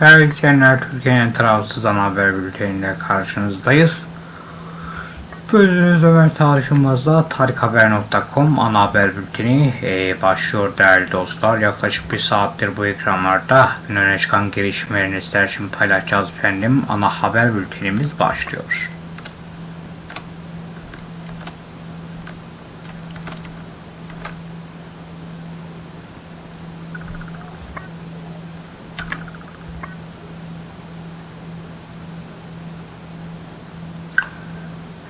Değerli izleyenler, Türkiye'nin tarafsız ana haber bülteniyle karşınızdayız. Bölümümüz Ömer Tarık Yılmaz'la tarikhaber.com ana haber bülteni e, başlıyor değerli dostlar. Yaklaşık bir saattir bu ekranlarda gün öne çıkan gelişmelerini sizler için paylaşacağız efendim. Ana haber bültenimiz başlıyor.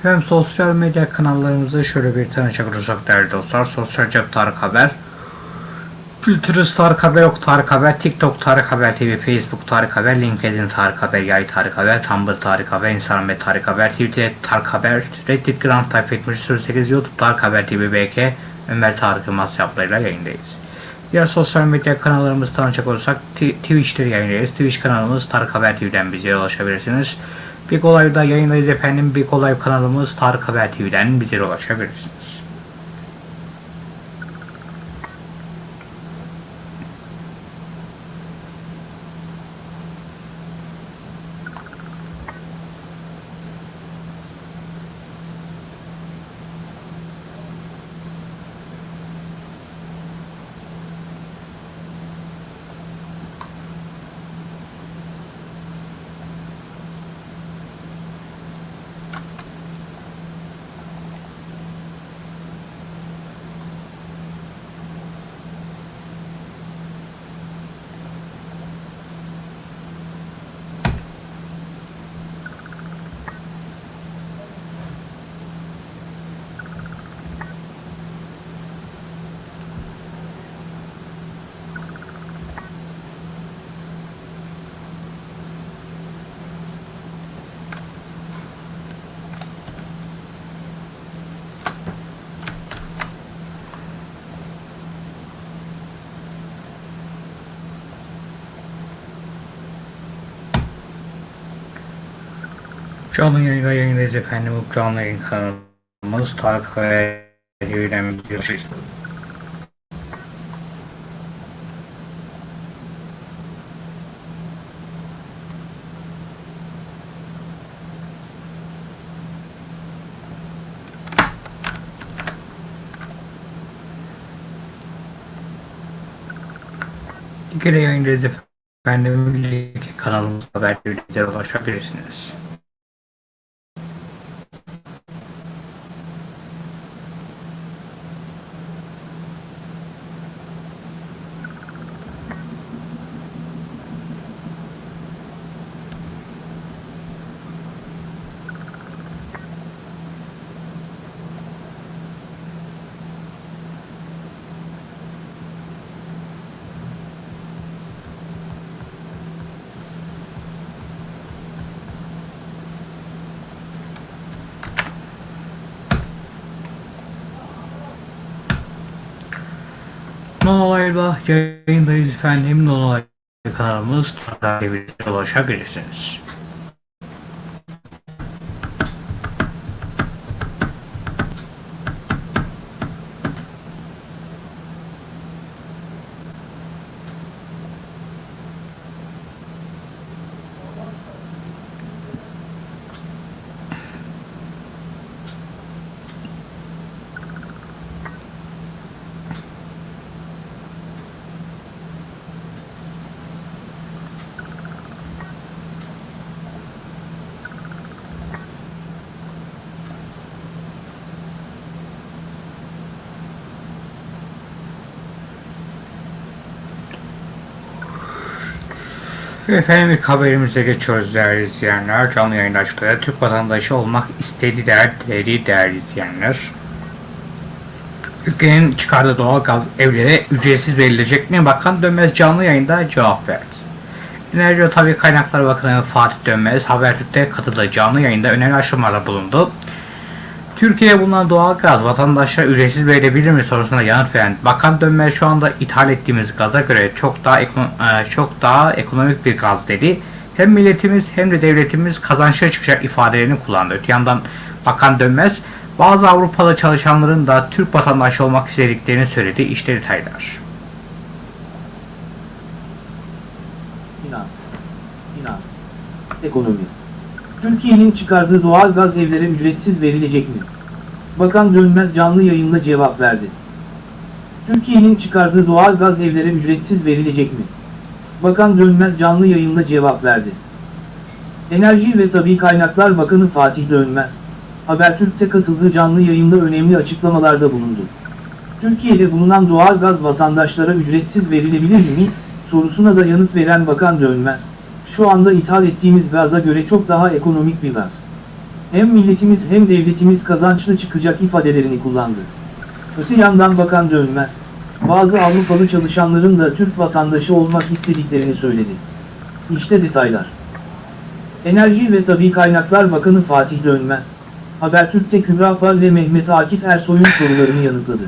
Hem sosyal medya kanallarımızı şöyle bir tanışacak olursak değerli dostlar. Sosyal cep Tarık Haber, Pinterest Tarık Haber, Ok Tarık Haber, TikTok Tarık Haber TV, Facebook Tarık Haber, LinkedIn Tarık Haber, Yay Tarık Haber, Tumblr Tarık Haber, Instagram Tarık Haber, Twitter Tarık Haber, Reddit Grand Type 78 YouTube Tarık Haber TV BK, Ömer Tarık Yılmaz yaplarıyla yayındayız. Diğer sosyal medya kanallarımızı tanışacak olursak Twitch'te yayındayız. Twitch kanalımız Tarık Haber TV'den bize ulaşabilirsiniz. Big Olay'da yayındayız efendim. Big Olay kanalımız Tarık Haber TV'den bize ulaşabilirsiniz. Canlı yayında yayındayız efendim. Canlı yayın kanalımız Tarık Haber TV'den bize ulaşabilirsiniz. İkili yayındayız efendim. Link kanalımız Haber TV'de ulaşabilirsiniz. Nonolay'la yayındayız efendim. Nonolay kanalımız takipte ulaşabilirsiniz. Efendim ilk haberimize geçiyoruz değerli izleyenler. Canlı yayın açıkları Türk vatandaşı olmak istediler değerli değerli izleyenler. Ülkenin çıkardığı doğal gaz evlere ücretsiz verilecek mi? Bakan Dönmez canlı yayında cevap verdi. Enerji ve Tabi Kaynaklar Bakanı Fatih Dönmez Habertürk'te katıldığı canlı yayında önemli açıklamalarda bulundu. Türkiye'de bulunan doğal gaz vatandaşlara ücretsiz verilebilir mi sorusuna yanıt veren Bakan Dönmez şu anda ithal ettiğimiz gaza göre çok daha e, çok daha ekonomik bir gaz dedi. Hem milletimiz hem de devletimiz kazançlı çıkacak ifadelerini kullandı. Öte yandan Bakan Dönmez bazı Avrupalı çalışanların da Türk vatandaşı olmak istediklerini söyledi. İşte detaylar. Finans. Finans. Ekonomi. Türkiye'nin çıkardığı doğal gaz evlere ücretsiz verilecek mi? Bakan Dönmez canlı yayında cevap verdi. Türkiye'nin çıkardığı doğal gaz evlere ücretsiz verilecek mi? Bakan Dönmez canlı yayında cevap verdi. Enerji ve Tabi Kaynaklar Bakanı Fatih Dönmez, Habertürk'te katıldığı canlı yayında önemli açıklamalarda bulundu. Türkiye'de bulunan doğal gaz vatandaşlara ücretsiz verilebilir mi? sorusuna da yanıt veren Bakan Dönmez, şu anda ithal ettiğimiz gaza göre çok daha ekonomik bir gaz. Hem milletimiz hem devletimiz kazançlı çıkacak ifadelerini kullandı. Öte yandan Bakan Dönmez, bazı Avrupalı çalışanların da Türk vatandaşı olmak istediklerini söyledi. İşte detaylar. Enerji ve Tabi Kaynaklar Bakanı Fatih Dönmez, Habertürk'te Kübra Pal ve Mehmet Akif Ersoy'un sorularını yanıtladı.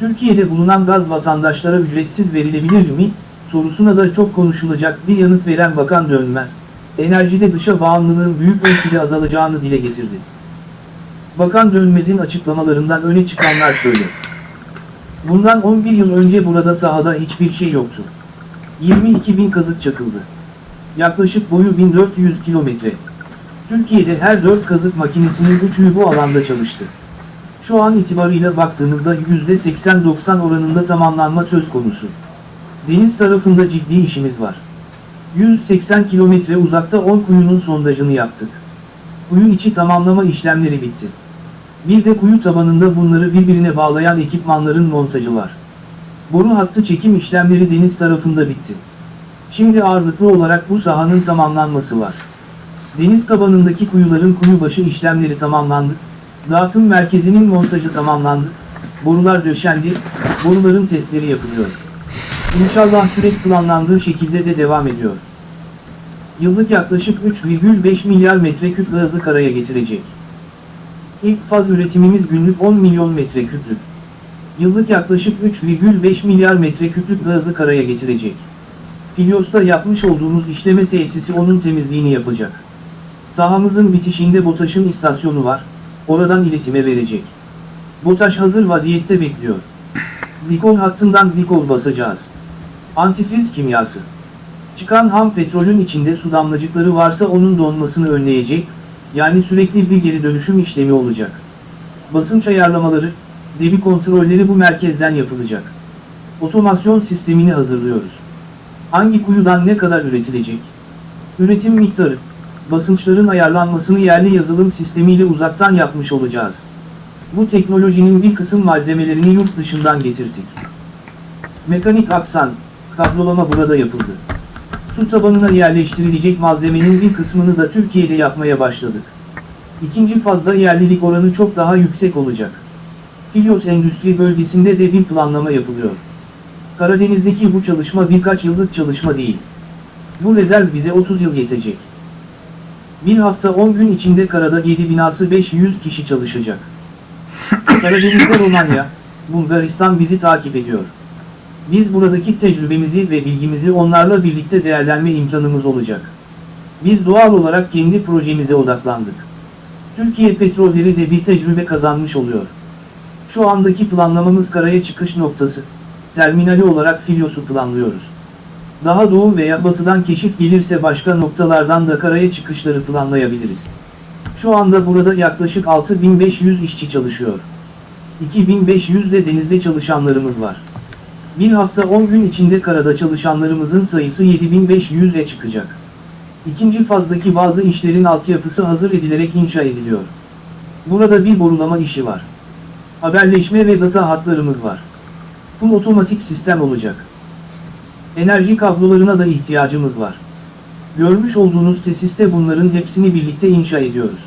Türkiye'de bulunan gaz vatandaşlara ücretsiz verilebilir mi? Sorusuna da çok konuşulacak bir yanıt veren Bakan Dönmez, enerjide dışa bağımlılığın büyük ölçüde azalacağını dile getirdi. Bakan Dönmez'in açıklamalarından öne çıkanlar şöyle. Bundan 11 yıl önce burada sahada hiçbir şey yoktu. 22 bin kazık çakıldı. Yaklaşık boyu 1400 kilometre. Türkiye'de her 4 kazık makinesinin 3'ü bu alanda çalıştı. Şu an itibarıyla baktığımızda %80-90 oranında tamamlanma söz konusu. Deniz tarafında ciddi işimiz var. 180 kilometre uzakta 10 kuyunun sondajını yaptık. Kuyu içi tamamlama işlemleri bitti. Bir de kuyu tabanında bunları birbirine bağlayan ekipmanların montajı var. Boru hattı çekim işlemleri deniz tarafında bitti. Şimdi ağırlıklı olarak bu sahanın tamamlanması var. Deniz tabanındaki kuyuların kuyu başı işlemleri tamamlandı. Dağıtım merkezinin montajı tamamlandı. Borular döşendi, boruların testleri yapılıyor. İnşallah süreç planlandığı şekilde de devam ediyor. Yıllık yaklaşık 3,5 milyar metreküp gazı karaya getirecek. İlk faz üretimimiz günlük 10 milyon metreküplük. Yıllık yaklaşık 3,5 milyar metreküplük gazı karaya getirecek. Filyos'ta yapmış olduğumuz işleme tesisi onun temizliğini yapacak. Sahamızın bitişinde BOTAŞ'ın istasyonu var, oradan iletime verecek. BOTAŞ hazır vaziyette bekliyor. Glikol hattından glikol basacağız. Antifriz kimyası. Çıkan ham petrolün içinde su damlacıkları varsa onun donmasını önleyecek, yani sürekli bir geri dönüşüm işlemi olacak. Basınç ayarlamaları, debi kontrolleri bu merkezden yapılacak. Otomasyon sistemini hazırlıyoruz. Hangi kuyudan ne kadar üretilecek? Üretim miktarı, basınçların ayarlanmasını yerli yazılım sistemiyle uzaktan yapmış olacağız. Bu teknolojinin bir kısım malzemelerini yurt dışından getirdik. Mekanik aksan, kablolama burada yapıldı. Su tabanına yerleştirilecek malzemenin bir kısmını da Türkiye'de yapmaya başladık. İkinci fazda yerlilik oranı çok daha yüksek olacak. Filyos Endüstri Bölgesi'nde de bir planlama yapılıyor. Karadeniz'deki bu çalışma birkaç yıllık çalışma değil. Bu rezerv bize 30 yıl yetecek. Bir hafta 10 gün içinde karada 7 binası 500 kişi çalışacak. Karadeniz'de Romanya, Bulgaristan bizi takip ediyor. Biz buradaki tecrübemizi ve bilgimizi onlarla birlikte değerlenme imkanımız olacak. Biz doğal olarak kendi projemize odaklandık. Türkiye petrolleri de bir tecrübe kazanmış oluyor. Şu andaki planlamamız karaya çıkış noktası, terminali olarak Filyos'u planlıyoruz. Daha doğu veya batıdan keşif gelirse başka noktalardan da karaya çıkışları planlayabiliriz. Şu anda burada yaklaşık 6500 işçi çalışıyor. 2500 de denizde çalışanlarımız var. Bir hafta 10 gün içinde karada çalışanlarımızın sayısı 7500'e çıkacak. İkinci fazdaki bazı işlerin altyapısı hazır edilerek inşa ediliyor. Burada bir borulama işi var. Haberleşme ve data hatlarımız var. Full otomatik sistem olacak. Enerji kablolarına da ihtiyacımız var. Görmüş olduğunuz tesiste bunların hepsini birlikte inşa ediyoruz.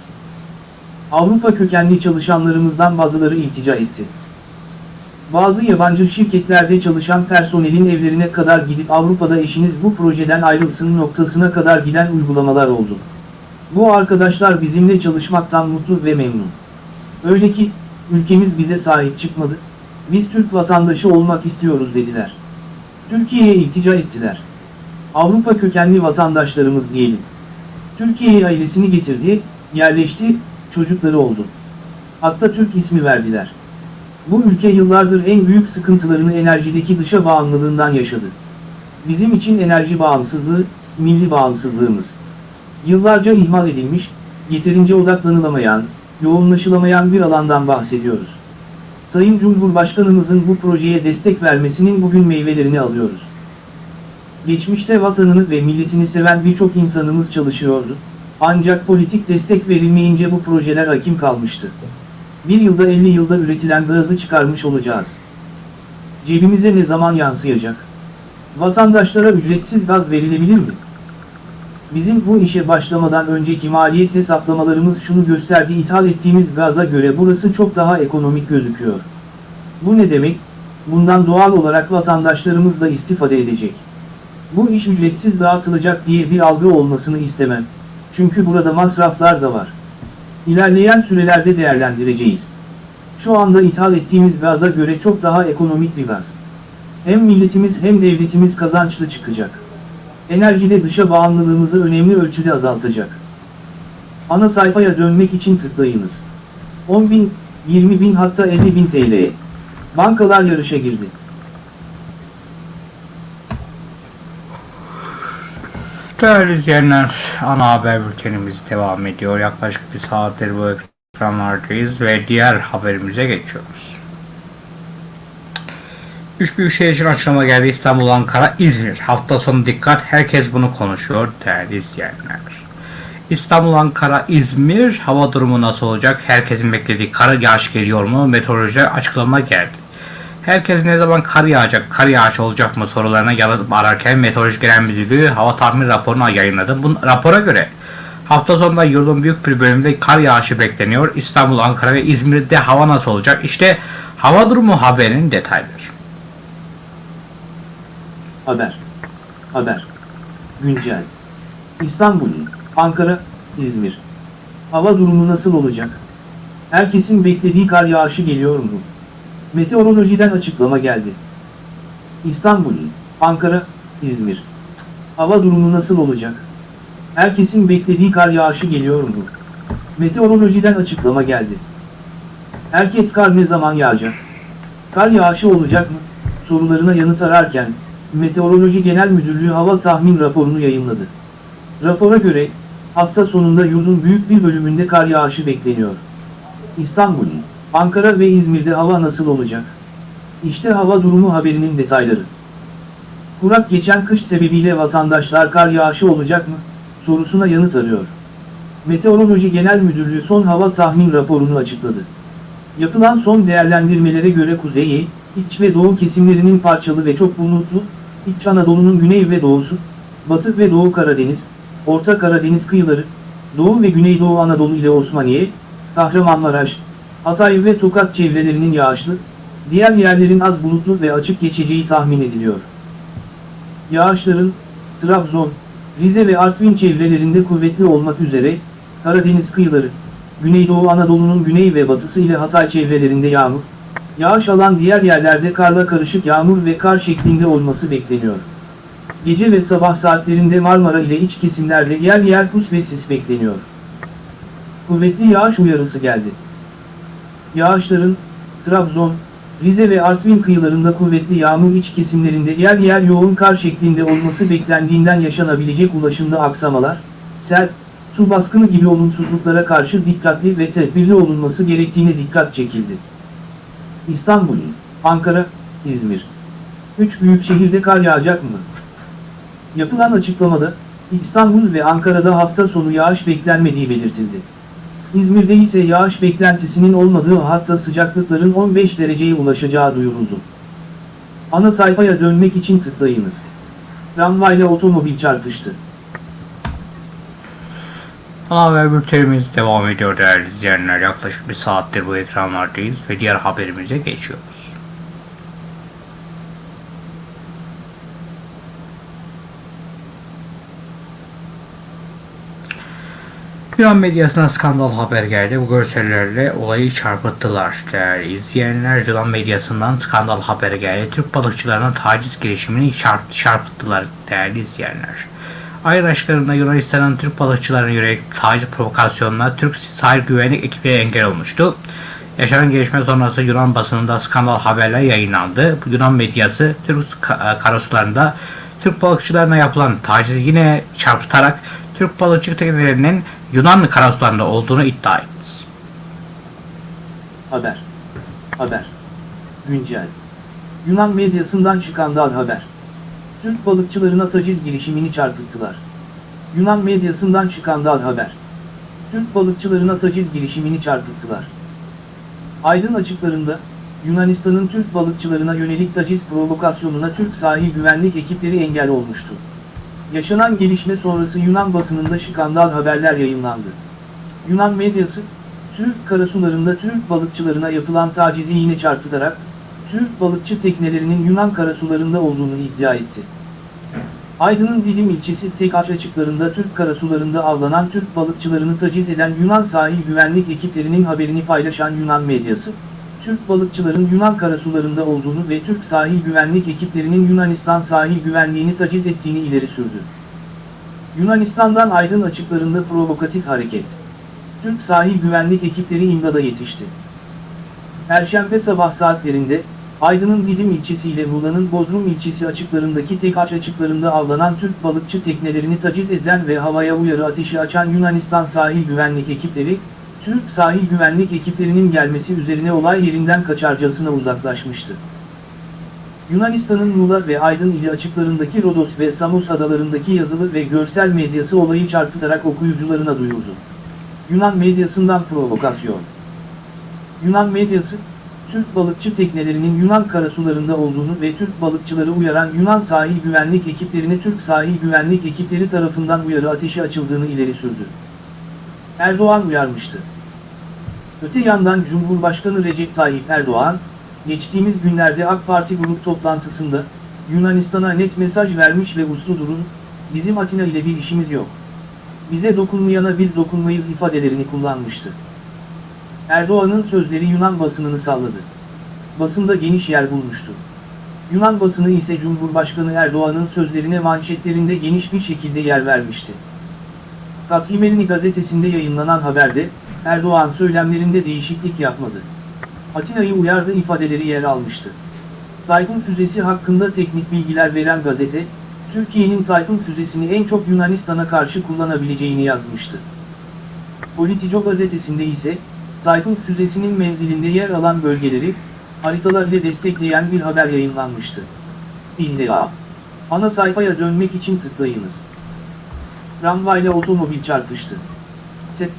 Avrupa kökenli çalışanlarımızdan bazıları iltica etti. Bazı yabancı şirketlerde çalışan personelin evlerine kadar gidip Avrupa'da eşiniz bu projeden ayrılsın noktasına kadar giden uygulamalar oldu. Bu arkadaşlar bizimle çalışmaktan mutlu ve memnun. Öyle ki, ülkemiz bize sahip çıkmadı, biz Türk vatandaşı olmak istiyoruz dediler. Türkiye'ye iltica ettiler. Avrupa kökenli vatandaşlarımız diyelim. Türkiye'ye ailesini getirdi, yerleşti, çocukları oldu. Hatta Türk ismi verdiler. Bu ülke yıllardır en büyük sıkıntılarını enerjideki dışa bağımlılığından yaşadı. Bizim için enerji bağımsızlığı, milli bağımsızlığımız. Yıllarca ihmal edilmiş, yeterince odaklanılamayan, yoğunlaşılamayan bir alandan bahsediyoruz. Sayın Cumhurbaşkanımızın bu projeye destek vermesinin bugün meyvelerini alıyoruz. Geçmişte vatanını ve milletini seven birçok insanımız çalışıyordu. Ancak politik destek verilmeyince bu projeler hakim kalmıştı. Bir yılda 50 yılda üretilen gazı çıkarmış olacağız. Cebimize ne zaman yansıyacak? Vatandaşlara ücretsiz gaz verilebilir mi? Bizim bu işe başlamadan önceki maliyet hesaplamalarımız şunu gösterdi ithal ettiğimiz gaza göre burası çok daha ekonomik gözüküyor. Bu ne demek? Bundan doğal olarak vatandaşlarımız da istifade edecek. Bu iş ücretsiz dağıtılacak diye bir algı olmasını istemem. Çünkü burada masraflar da var. İlerleyen sürelerde değerlendireceğiz. Şu anda ithal ettiğimiz gaza göre çok daha ekonomik bir gaz. Hem milletimiz hem devletimiz kazançlı çıkacak. Enerjide dışa bağımlılığımızı önemli ölçüde azaltacak. Ana sayfaya dönmek için tıklayınız. 10 bin, 20 bin hatta 50 bin TL'ye. Bankalar yarışa girdi. Değerli izleyenler, ana haber bültenimiz devam ediyor. Yaklaşık bir saattir bu ekranlardayız ve diğer haberimize geçiyoruz. Üç büyük şehir için açıklama geldi. İstanbul, Ankara, İzmir. Hafta sonu dikkat. Herkes bunu konuşuyor değerli izleyenler. İstanbul, Ankara, İzmir hava durumu nasıl olacak? Herkesin beklediği kar yağış geliyor mu? Meteorolojiler açıklama geldi. Herkes ne zaman kar yağacak, kar yağış olacak mı sorularına yanıt ararken Meteoroloji Genel Müdürlüğü hava tahmin raporunu yayınladı. Bu rapora göre hafta sonunda yurdun büyük bir bölümünde kar yağışı bekleniyor. İstanbul, Ankara ve İzmir'de hava nasıl olacak? İşte hava durumu haberinin detayları. Haber. Haber. Güncel. İstanbul, Ankara, İzmir. Hava durumu nasıl olacak? Herkesin beklediği kar yağışı geliyor mu? Meteorolojiden açıklama geldi. İstanbul, Ankara, İzmir. Hava durumu nasıl olacak? Herkesin beklediği kar yağışı geliyor mu? Meteorolojiden açıklama geldi. Herkes kar ne zaman yağacak? Kar yağışı olacak mı? Sorularına yanıt ararken, Meteoroloji Genel Müdürlüğü hava tahmin raporunu yayınladı. Rapora göre, hafta sonunda yurdun büyük bir bölümünde kar yağışı bekleniyor. İstanbul, Ankara ve İzmir'de hava nasıl olacak? İşte hava durumu haberinin detayları. Kurak geçen kış sebebiyle vatandaşlar kar yağışı olacak mı? Sorusuna yanıt arıyor. Meteoroloji Genel Müdürlüğü son hava tahmin raporunu açıkladı. Yapılan son değerlendirmelere göre kuzeyi, iç ve doğu kesimlerinin parçalı ve çok bulutlu, İç Anadolu'nun güney ve doğusu, Batı ve Doğu Karadeniz, Orta Karadeniz kıyıları, Doğu ve Güneydoğu Anadolu ile Osmaniye, Kahramanmaraş, Hatay ve Tokat çevrelerinin yağışlı, diğer yerlerin az bulutlu ve açık geçeceği tahmin ediliyor. Yağışların, Trabzon, Rize ve Artvin çevrelerinde kuvvetli olmak üzere, Karadeniz kıyıları, Güneydoğu Anadolu'nun güney ve batısı ile Hatay çevrelerinde yağmur, yağış alan diğer yerlerde karla karışık yağmur ve kar şeklinde olması bekleniyor. Gece ve sabah saatlerinde Marmara ile iç kesimlerde yer yer pus ve sis bekleniyor. Kuvvetli yağış uyarısı geldi. Yağışların, Trabzon, Rize ve Artvin kıyılarında kuvvetli yağmur iç kesimlerinde yer yer yoğun kar şeklinde olması beklendiğinden yaşanabilecek ulaşımda aksamalar, sel, su baskını gibi olumsuzluklara karşı dikkatli ve tedbirli olunması gerektiğine dikkat çekildi. İstanbul, Ankara, İzmir. Üç büyük şehirde kar yağacak mı? Yapılan açıklamada, İstanbul ve Ankara'da hafta sonu yağış beklenmediği belirtildi. İzmir'de ise yağış beklentisinin olmadığı hatta sıcaklıkların 15 dereceye ulaşacağı duyuruldu. Ana sayfaya dönmek için tıklayınız. Tramvayla otomobil çarpıştı. Ana haber bültenimiz devam ediyor değerli izleyenler. Yaklaşık bir saattir bu ekranlardayız ve diğer haberimize geçiyoruz. Yunan medyasına skandal haber geldi. Bu görsellerle olayı çarpıttılar değerli izleyenler. Yunan medyasından skandal haberi geldi. Türk balıkçılarına taciz girişimini çarp çarpıttılar değerli izleyenler. Ayın aşklarında Yunanistan'ın Türk balıkçılarına yönelik taciz provokasyonuna Türk sahil güvenlik ekipleri engel olmuştu. Yaşanan gelişme sonrası Yunan basınında skandal haberler yayınlandı. Bu Yunan medyası Türk karasularında Türk balıkçılarına yapılan tacizi yine çarpıtarak Türk balıkçı teknelerinin Yunan karasularında olduğunu iddia etti. Haber. Haber. Güncel. Yunan medyasından skandal haber. Türk balıkçılarına taciz girişimini çarpıttılar. Yunan medyasından skandal haber. Türk balıkçılarına taciz girişimini çarpıttılar. Aydın açıklarında, Yunanistan'ın Türk balıkçılarına yönelik taciz provokasyonuna Türk sahil güvenlik ekipleri engel olmuştu. Yaşanan gelişme sonrası Yunan basınında skandal haberler yayınlandı. Yunan medyası, Türk karasularında Türk balıkçılarına yapılan tacizi yine çarpıtarak, Türk balıkçı teknelerinin Yunan karasularında olduğunu iddia etti. Aydın'ın Didim ilçesi Tekaç açıklarında Türk karasularında avlanan Türk balıkçılarını taciz eden Yunan sahil güvenlik ekiplerinin haberini paylaşan Yunan medyası, Türk balıkçıların Yunan karasularında olduğunu ve Türk sahil güvenlik ekiplerinin Yunanistan sahil güvenliğini taciz ettiğini ileri sürdü. Yunanistan'dan Aydın açıklarında provokatif hareket. Türk sahil güvenlik ekipleri imdada yetişti. Perşembe sabah saatlerinde, Aydın'ın Didim ilçesi ile Muğla'nın Bodrum ilçesi açıklarındaki Tekaç açıklarında avlanan Türk balıkçı teknelerini taciz eden ve havaya uyarı ateşi açan Yunanistan sahil güvenlik ekipleri, Türk sahil güvenlik ekiplerinin gelmesi üzerine olay yerinden kaçarcasına uzaklaşmıştı. Yunanistan'ın Muğla ve Aydın ili açıklarındaki Rodos ve Samos adalarındaki yazılı ve görsel medyası olayı çarpıtarak okuyucularına duyurdu. Yunan medyasından provokasyon. Yunan medyası, Türk balıkçı teknelerinin Yunan karasularında olduğunu ve Türk balıkçıları uyaran Yunan sahil güvenlik ekiplerine Türk sahil güvenlik ekipleri tarafından uyarı ateşi açıldığını ileri sürdü. Erdoğan uyarmıştı. Öte yandan Cumhurbaşkanı Recep Tayyip Erdoğan, geçtiğimiz günlerde AK Parti grup toplantısında, Yunanistan'a net mesaj vermiş ve uslu durun, bizim Atina ile bir işimiz yok. Bize dokunmayana biz dokunmayız ifadelerini kullanmıştı. Erdoğan'ın sözleri Yunan basınını salladı. Basında geniş yer bulmuştu. Yunan basını ise Cumhurbaşkanı Erdoğan'ın sözlerine manşetlerinde geniş bir şekilde yer vermişti. Kathimerini gazetesinde yayınlanan haberde, Erdoğan söylemlerinde değişiklik yapmadı. Atina'yı uyardı ifadeleri yer almıştı. Tayfun füzesi hakkında teknik bilgiler veren gazete, Türkiye'nin Tayfun füzesini en çok Yunanistan'a karşı kullanabileceğini yazmıştı. Politico gazetesinde ise, Tayfun füzesinin menzilinde yer alan bölgeleri, haritalar ile destekleyen bir haber yayınlanmıştı. İlla. Ana sayfaya dönmek için tıklayınız. Tramvayla otomobil çarpıştı. Se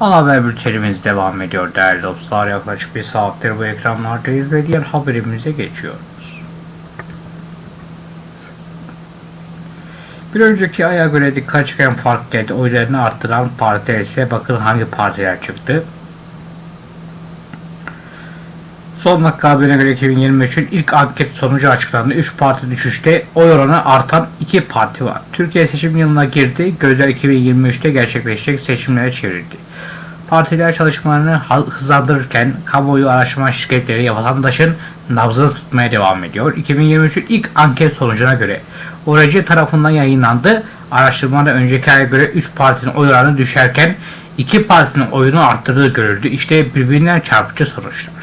Ana haber bültenimiz devam ediyor değerli dostlar. Yaklaşık bir saattir bu ekranlardayız ve diğer haberimize geçiyoruz. Bir önceki aya göre dikkat çeken fark geldi. Oylarını arttıran partiler ise bakın hangi partiler çıktı. Son dakika haberine göre 2023'ün ilk anket sonucu açıklandı. 3 parti düşüşte oy oranı artan 2 parti var. Türkiye seçim yılına girdi. Gözler 2023'te gerçekleşecek seçimlere çevrildi. Partiler çalışmalarını hızlandırırken kamuoyu araştırma şirketleri vatandaşın nabzını tutmaya devam ediyor. 2023'ün ilk anket sonucuna göre ORC tarafından yayınlandı. Araştırmada önceki aya göre 3 partinin oy oranı düşerken 2 partinin oyunu arttırdığı görüldü. İşte birbirinden çarpıcı sonuçlar.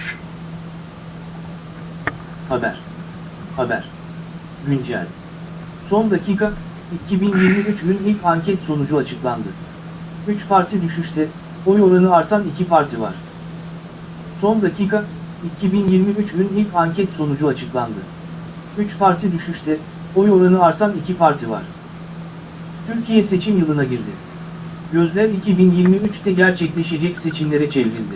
Haber. Haber. Güncel. Son dakika, 2023'ün ilk anket sonucu açıklandı. 3 parti düşüşte, oy oranı artan 2 parti var. Son dakika, 2023'ün ilk anket sonucu açıklandı. 3 parti düşüşte, oy oranı artan 2 parti var. Türkiye seçim yılına girdi. Gözler 2023'te gerçekleşecek seçimlere çevrildi.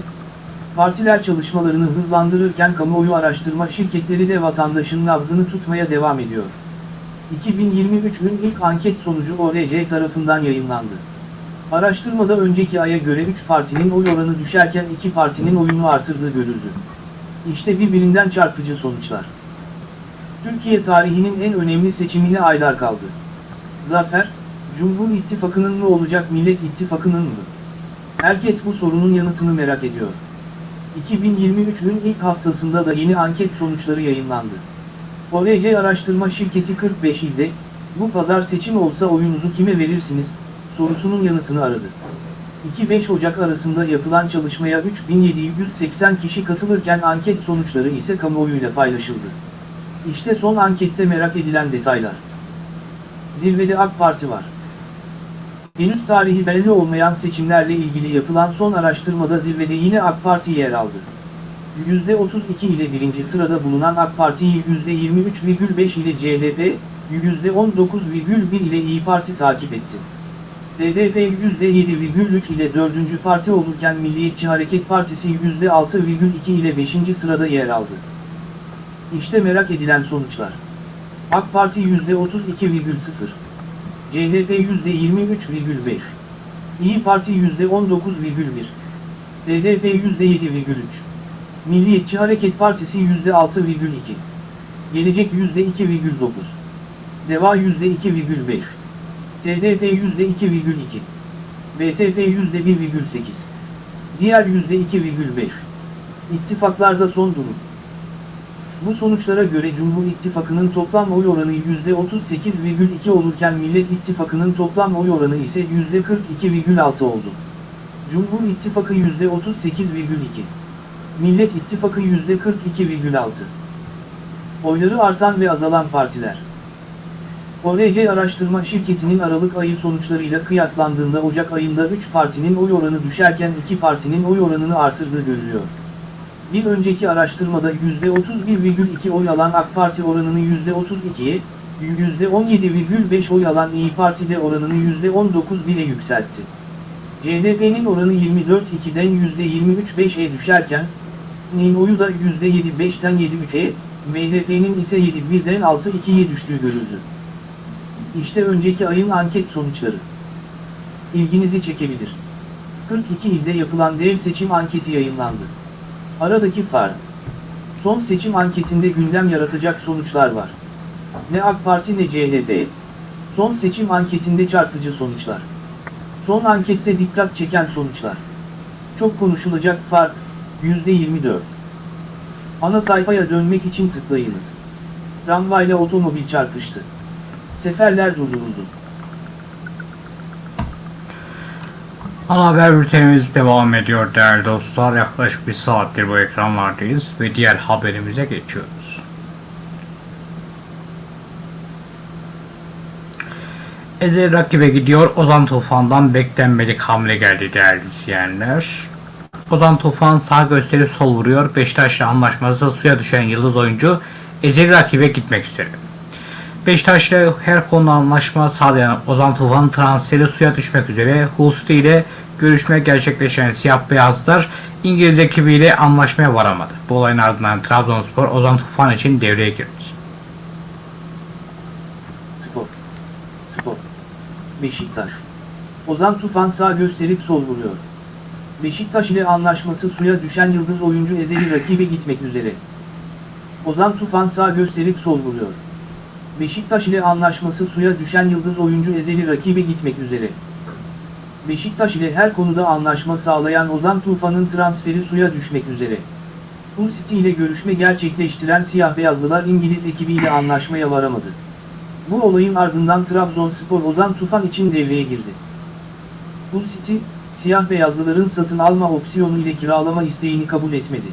Partiler çalışmalarını hızlandırırken kamuoyu araştırma şirketleri de vatandaşın nabzını tutmaya devam ediyor. 2023'ün ilk anket sonucu ORC tarafından yayınlandı. Araştırmada önceki aya göre 3 partinin oy oranı düşerken 2 partinin oyunu artırdığı görüldü. İşte birbirinden çarpıcı sonuçlar. Türkiye tarihinin en önemli seçimine aylar kaldı. Zafer, Cumhur İttifakı'nın mı olacak Millet İttifakı'nın mı? Herkes bu sorunun yanıtını merak ediyor. 2023'ün ilk haftasında da yeni anket sonuçları yayınlandı. ORC araştırma şirketi 45 ilde, bu pazar seçim olsa oyunuzu kime verirsiniz, sorusunun yanıtını aradı. 2-5 Ocak arasında yapılan çalışmaya 3780 kişi katılırken anket sonuçları ise kamuoyuyla paylaşıldı. İşte son ankette merak edilen detaylar. Zirvede AK Parti var. Henüz tarihi belli olmayan seçimlerle ilgili yapılan son araştırmada zirvede yine AK Parti yer aldı. %32 ile birinci sırada bulunan AK Parti'yi %23,5 ile CHP, %19,1 ile İyi Parti takip etti. BDP %7,3 ile dördüncü parti olurken Milliyetçi Hareket Partisi %6,2 ile beşinci sırada yer aldı. İşte merak edilen sonuçlar. AK Parti %32,0, CHP %23,5, İyi Parti %19,1, BDP %7,3, Milliyetçi Hareket Partisi %6,2, Gelecek %2,9, Deva %2,5, TDP %2,2, BTP %1,8, diğer %2,5. İttifaklarda son durum. Bu sonuçlara göre Cumhur İttifakı'nın toplam oy oranı %38,2 olurken Millet İttifakı'nın toplam oy oranı ise %42,6 oldu. Cumhur İttifakı %38,2. Millet İttifakı %42,6. Oyları artan ve azalan partiler. ORC Araştırma Şirketi'nin Aralık ayı sonuçlarıyla kıyaslandığında Ocak ayında 3 partinin oy oranı düşerken 2 partinin oy oranını artırdığı görülüyor. Bir önceki araştırmada %31,2 oy alan AK Parti oranını %32'ye, %17,5 oy alan İyi Parti'de oranını %19,1'e yükseltti. CHP'nin oranı 24,2'den %23,5'e düşerken, Nİ'nin oyu da %7,5'ten 7,3'e, MHP'nin ise 7,1'den 6,2'ye düştüğü görüldü. İşte önceki ayın anket sonuçları. İlginizi çekebilir. 42 ilde yapılan dev seçim anketi yayınlandı. Aradaki fark. Son seçim anketinde gündem yaratacak sonuçlar var. Ne AK Parti ne CHP. Son seçim anketinde çarpıcı sonuçlar. Son ankette dikkat çeken sonuçlar. Çok konuşulacak fark, %24. Ana sayfaya dönmek için tıklayınız. Tramvayla otomobil çarpıştı. Seferler durduruldu. Ana haber bültenimiz devam ediyor değerli dostlar. Yaklaşık bir saattir bu ekranlardayız ve diğer haberimize geçiyoruz. Ezel rakibe gidiyor. Ozan Tufan'dan beklenmedik hamle geldi değerli izleyenler. Ozan Tufan sağ gösterip sol vuruyor. Beşiktaş'la anlaşması suya düşen yıldız oyuncu Ezel rakibe gitmek üzere. Beşiktaş'la her konuda anlaşma sağlayan Ozan Tufan transferi suya düşmek üzere Hulsti ile görüşme gerçekleşen siyah beyazlar İngiliz ekibiyle anlaşmaya varamadı. Bu olayın ardından Trabzonspor Ozan Tufan için devreye girdi. Spor. Spor. Beşiktaş. Ozan Tufan sağ gösterip sol vuruyor. Beşiktaş ile anlaşması suya düşen yıldız oyuncu ezeli rakibe gitmek üzere. Ozan Tufan sağ gösterip sol vuruyor. Beşiktaş ile anlaşması suya düşen yıldız oyuncu ezeli rakibe gitmek üzere. Beşiktaş ile her konuda anlaşma sağlayan Ozan Tufan'ın transferi suya düşmek üzere. Hull City ile görüşme gerçekleştiren siyah beyazlılar İngiliz ekibiyle anlaşmaya varamadı. Bu olayın ardından Trabzonspor Ozan Tufan için devreye girdi. Hull City, siyah beyazlıların satın alma opsiyonu ile kiralama isteğini kabul etmedi.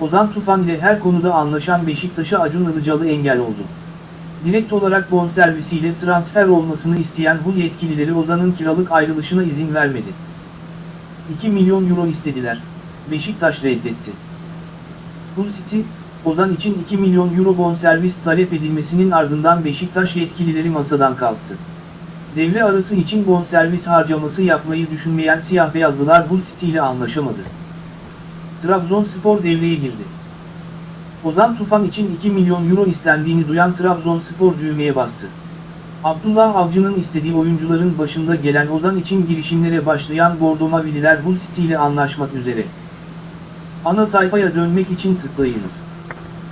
Ozan Tufan ile her konuda anlaşan Beşiktaş'a Acun Ilıcalı engel oldu. Direkt olarak bonservisiyle transfer olmasını isteyen Hull yetkilileri Ozan'ın kiralık ayrılışına izin vermedi. 2 milyon euro istediler, Beşiktaş reddetti. Hull City, Ozan için 2 milyon euro bonservis talep edilmesinin ardından Beşiktaş yetkilileri masadan kalktı. Devre arası için bonservis harcaması yapmayı düşünmeyen siyah beyazlılar Hull City ile anlaşamadı. Trabzonspor devreye girdi. Ozan Tufan için 2 milyon euro istendiğini duyan Trabzonspor düğmeye bastı. Abdullah Avcı'nın istediği oyuncuların başında gelen Ozan için girişimlere başlayan Bordo Mavililer Hull City ile anlaşmak üzere. Ana sayfaya dönmek için tıklayınız.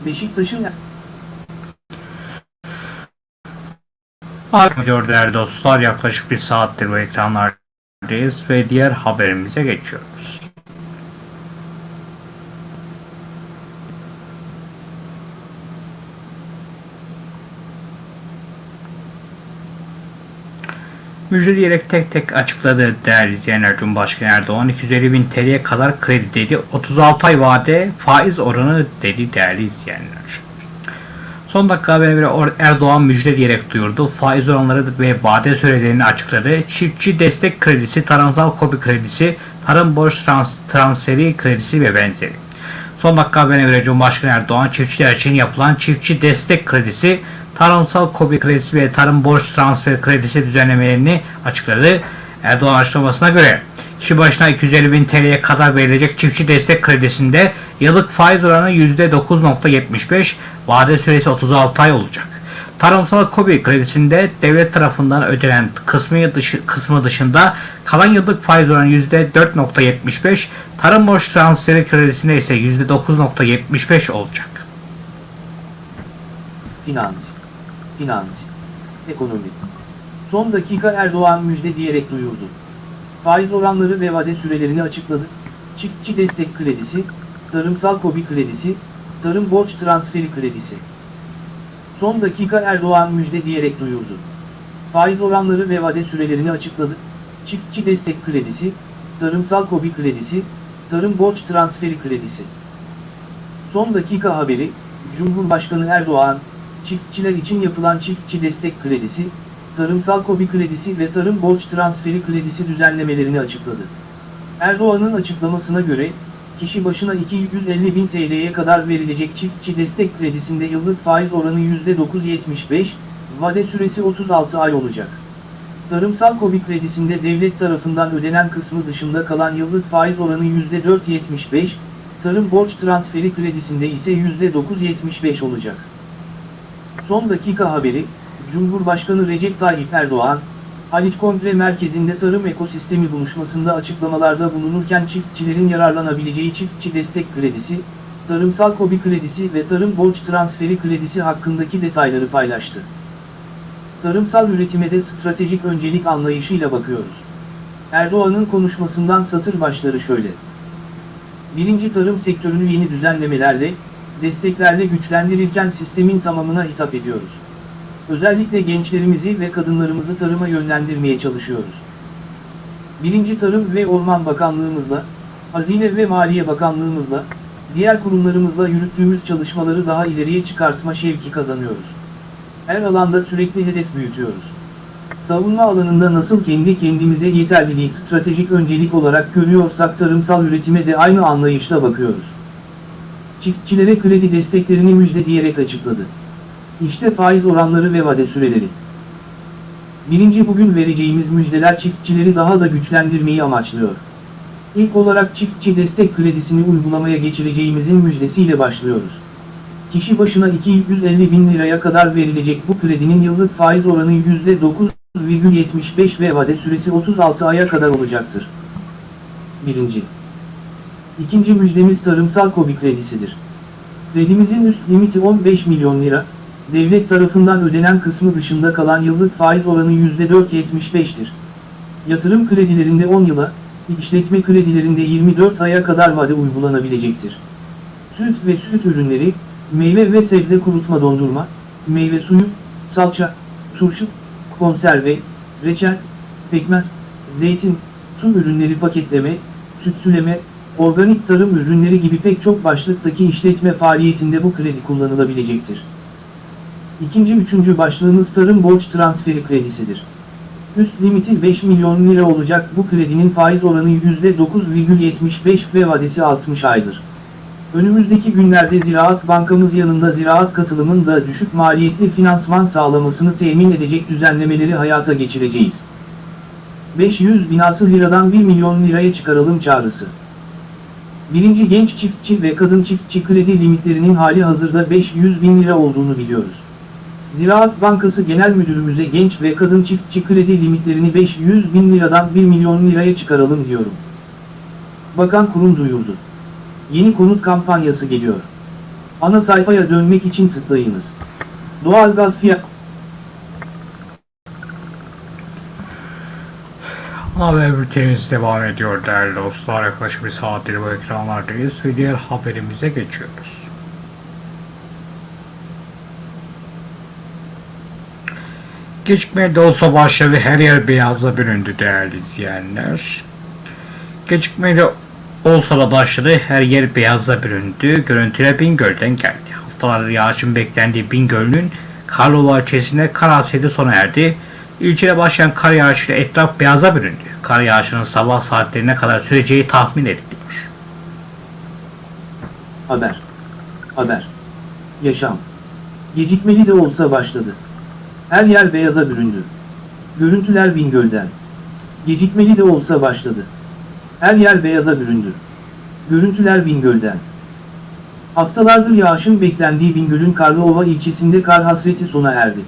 Beşiktaş'ın Arkadaşlar değerli dostlar yaklaşık bir saattir bu ekranlardayız ve diğer haberimize geçiyoruz. Müjdeleyerek tek tek açıkladı değerli izleyenler Cumhurbaşkanı Erdoğan 250 bin TL'ye kadar kredi dedi 36 ay vade faiz oranı dedi değerli izleyenler. Son dakika Or- Erdoğan müjde diyerek duyurdu. Faiz oranları ve vade sürelerini açıkladı. Çiftçi destek kredisi, tarımsal kobi kredisi, tarım borç trans- transferi kredisi ve benzeri. Son dakika haberine göre Cumhurbaşkanı Erdoğan çiftçiler için yapılan çiftçi destek kredisi, tarımsal kobi kredisi ve tarım borç transfer kredisi düzenlemelerini açıkladı. Erdoğan açıklamasına göre kişi başına 250 bin TL'ye kadar verilecek çiftçi destek kredisinde yıllık faiz oranı %9.75, vade süresi 36 ay olacak. Tarımsal KOBİ kredisinde devlet tarafından ödenen kısmı, dışı, kısmı dışında kalan yıllık faiz oranı %4.75, tarım borç transferi kredisinde ise %9.75 olacak. Finans. Finans. Ekonomi. Son dakika Erdoğan müjde diyerek duyurdu. Faiz oranları ve vade sürelerini açıkladı. Çiftçi destek kredisi, tarımsal kobi kredisi, tarım borç transferi kredisi. Son dakika Erdoğan müjde diyerek duyurdu. Faiz oranları ve vade sürelerini açıkladı. Çiftçi destek kredisi, tarımsal kobi kredisi, tarım borç transferi kredisi. Son dakika haberi, Cumhurbaşkanı Erdoğan, çiftçiler için yapılan çiftçi destek kredisi, tarımsal kobi kredisi ve tarım borç transferi kredisi düzenlemelerini açıkladı. Erdoğan'ın açıklamasına göre, kişi başına 250 bin TL'ye kadar verilecek çiftçi destek kredisinde yıllık faiz oranı %9.75, vade süresi 36 ay olacak. Tarımsal kobi kredisinde devlet tarafından ödenen kısmı dışında kalan yıllık faiz oranı %4.75, tarım borç transferi kredisinde ise %9.75 olacak. Son dakika haberi, Cumhurbaşkanı Recep Tayyip Erdoğan, Haliç Kongre Merkezi'nde tarım ekosistemi buluşmasında açıklamalarda bulunurken çiftçilerin yararlanabileceği çiftçi destek kredisi, tarımsal kobi kredisi ve tarım borç transferi kredisi hakkındaki detayları paylaştı. Tarımsal üretime stratejik öncelik anlayışıyla bakıyoruz. Erdoğan'ın konuşmasından satır başları şöyle. Birinci tarım sektörünü yeni düzenlemelerle, desteklerle güçlendirirken sistemin tamamına hitap ediyoruz. Özellikle gençlerimizi ve kadınlarımızı tarıma yönlendirmeye çalışıyoruz. Birinci Tarım ve Orman Bakanlığımızla, Hazine ve Maliye Bakanlığımızla, diğer kurumlarımızla yürüttüğümüz çalışmaları daha ileriye çıkartma şevki kazanıyoruz. Her alanda sürekli hedef büyütüyoruz. Savunma alanında nasıl kendi kendimize yeterliliği stratejik öncelik olarak görüyorsak tarımsal üretime de aynı anlayışla bakıyoruz. Çiftçilere kredi desteklerini müjde diyerek açıkladı. İşte faiz oranları ve vade süreleri. Birinci bugün vereceğimiz müjdeler çiftçileri daha da güçlendirmeyi amaçlıyor. İlk olarak çiftçi destek kredisini uygulamaya geçireceğimizin müjdesiyle başlıyoruz. Kişi başına 250 bin liraya kadar verilecek bu kredinin yıllık faiz oranı %9,75 ve vade süresi 36 aya kadar olacaktır. Birinci. İkinci müjdemiz tarımsal kobi kredisidir. Kredimizin üst limiti 15 milyon lira, devlet tarafından ödenen kısmı dışında kalan yıllık faiz oranı %4.75'tir. Yatırım kredilerinde 10 yıla, işletme kredilerinde 24 aya kadar vade uygulanabilecektir. Süt ve süt ürünleri, meyve ve sebze kurutma dondurma, meyve suyu, salça, turşu, konserve, reçel, pekmez, zeytin, su ürünleri paketleme, tütsüleme, organik tarım ürünleri gibi pek çok başlıktaki işletme faaliyetinde bu kredi kullanılabilecektir. İkinci üçüncü başlığımız tarım borç transferi kredisidir. Üst limiti 5 milyon lira olacak bu kredinin faiz oranı %9,75 ve vadesi 60 aydır. Önümüzdeki günlerde Ziraat Bankamız yanında ziraat katılımın da düşük maliyetli finansman sağlamasını temin edecek düzenlemeleri hayata geçireceğiz. 500 binası liradan 1 milyon liraya çıkaralım çağrısı. Birinci genç çiftçi ve kadın çiftçi kredi limitlerinin hali hazırda 500 bin lira olduğunu biliyoruz. Ziraat Bankası Genel Müdürümüze genç ve kadın çiftçi kredi limitlerini 500 bin liradan 1 milyon liraya çıkaralım diyorum. Bakan kurum duyurdu. Yeni konut kampanyası geliyor. Ana sayfaya dönmek için tıklayınız. Doğalgaz fiyat Haber bültenimiz devam ediyor değerli dostlar. Yaklaşık bir saattir bu ekranlardayız ve diğer haberimize geçiyoruz. Gecikmeye de olsa başladı her yer beyaza büründü değerli izleyenler. Gecikmeye de olsa da başladı her yer beyaza büründü. Görüntüler Bingöl'den geldi. haftalardır yağışın beklendiği Bingöl'ün Karlova ilçesinde kar hasreti sona erdi. İlçede başlayan kar yağışıyla etraf beyaza büründü. Kar yağışının sabah saatlerine kadar süreceği tahmin ediliyor. Haber. Haber. Yaşam. Gecikmeli de olsa başladı. Her yer beyaza büründü. Görüntüler Bingöl'den. Gecikmeli de olsa başladı. Her yer beyaza büründü. Görüntüler Bingöl'den. Haftalardır yağışın beklendiği Bingöl'ün Karlıova ilçesinde kar hasreti sona erdi.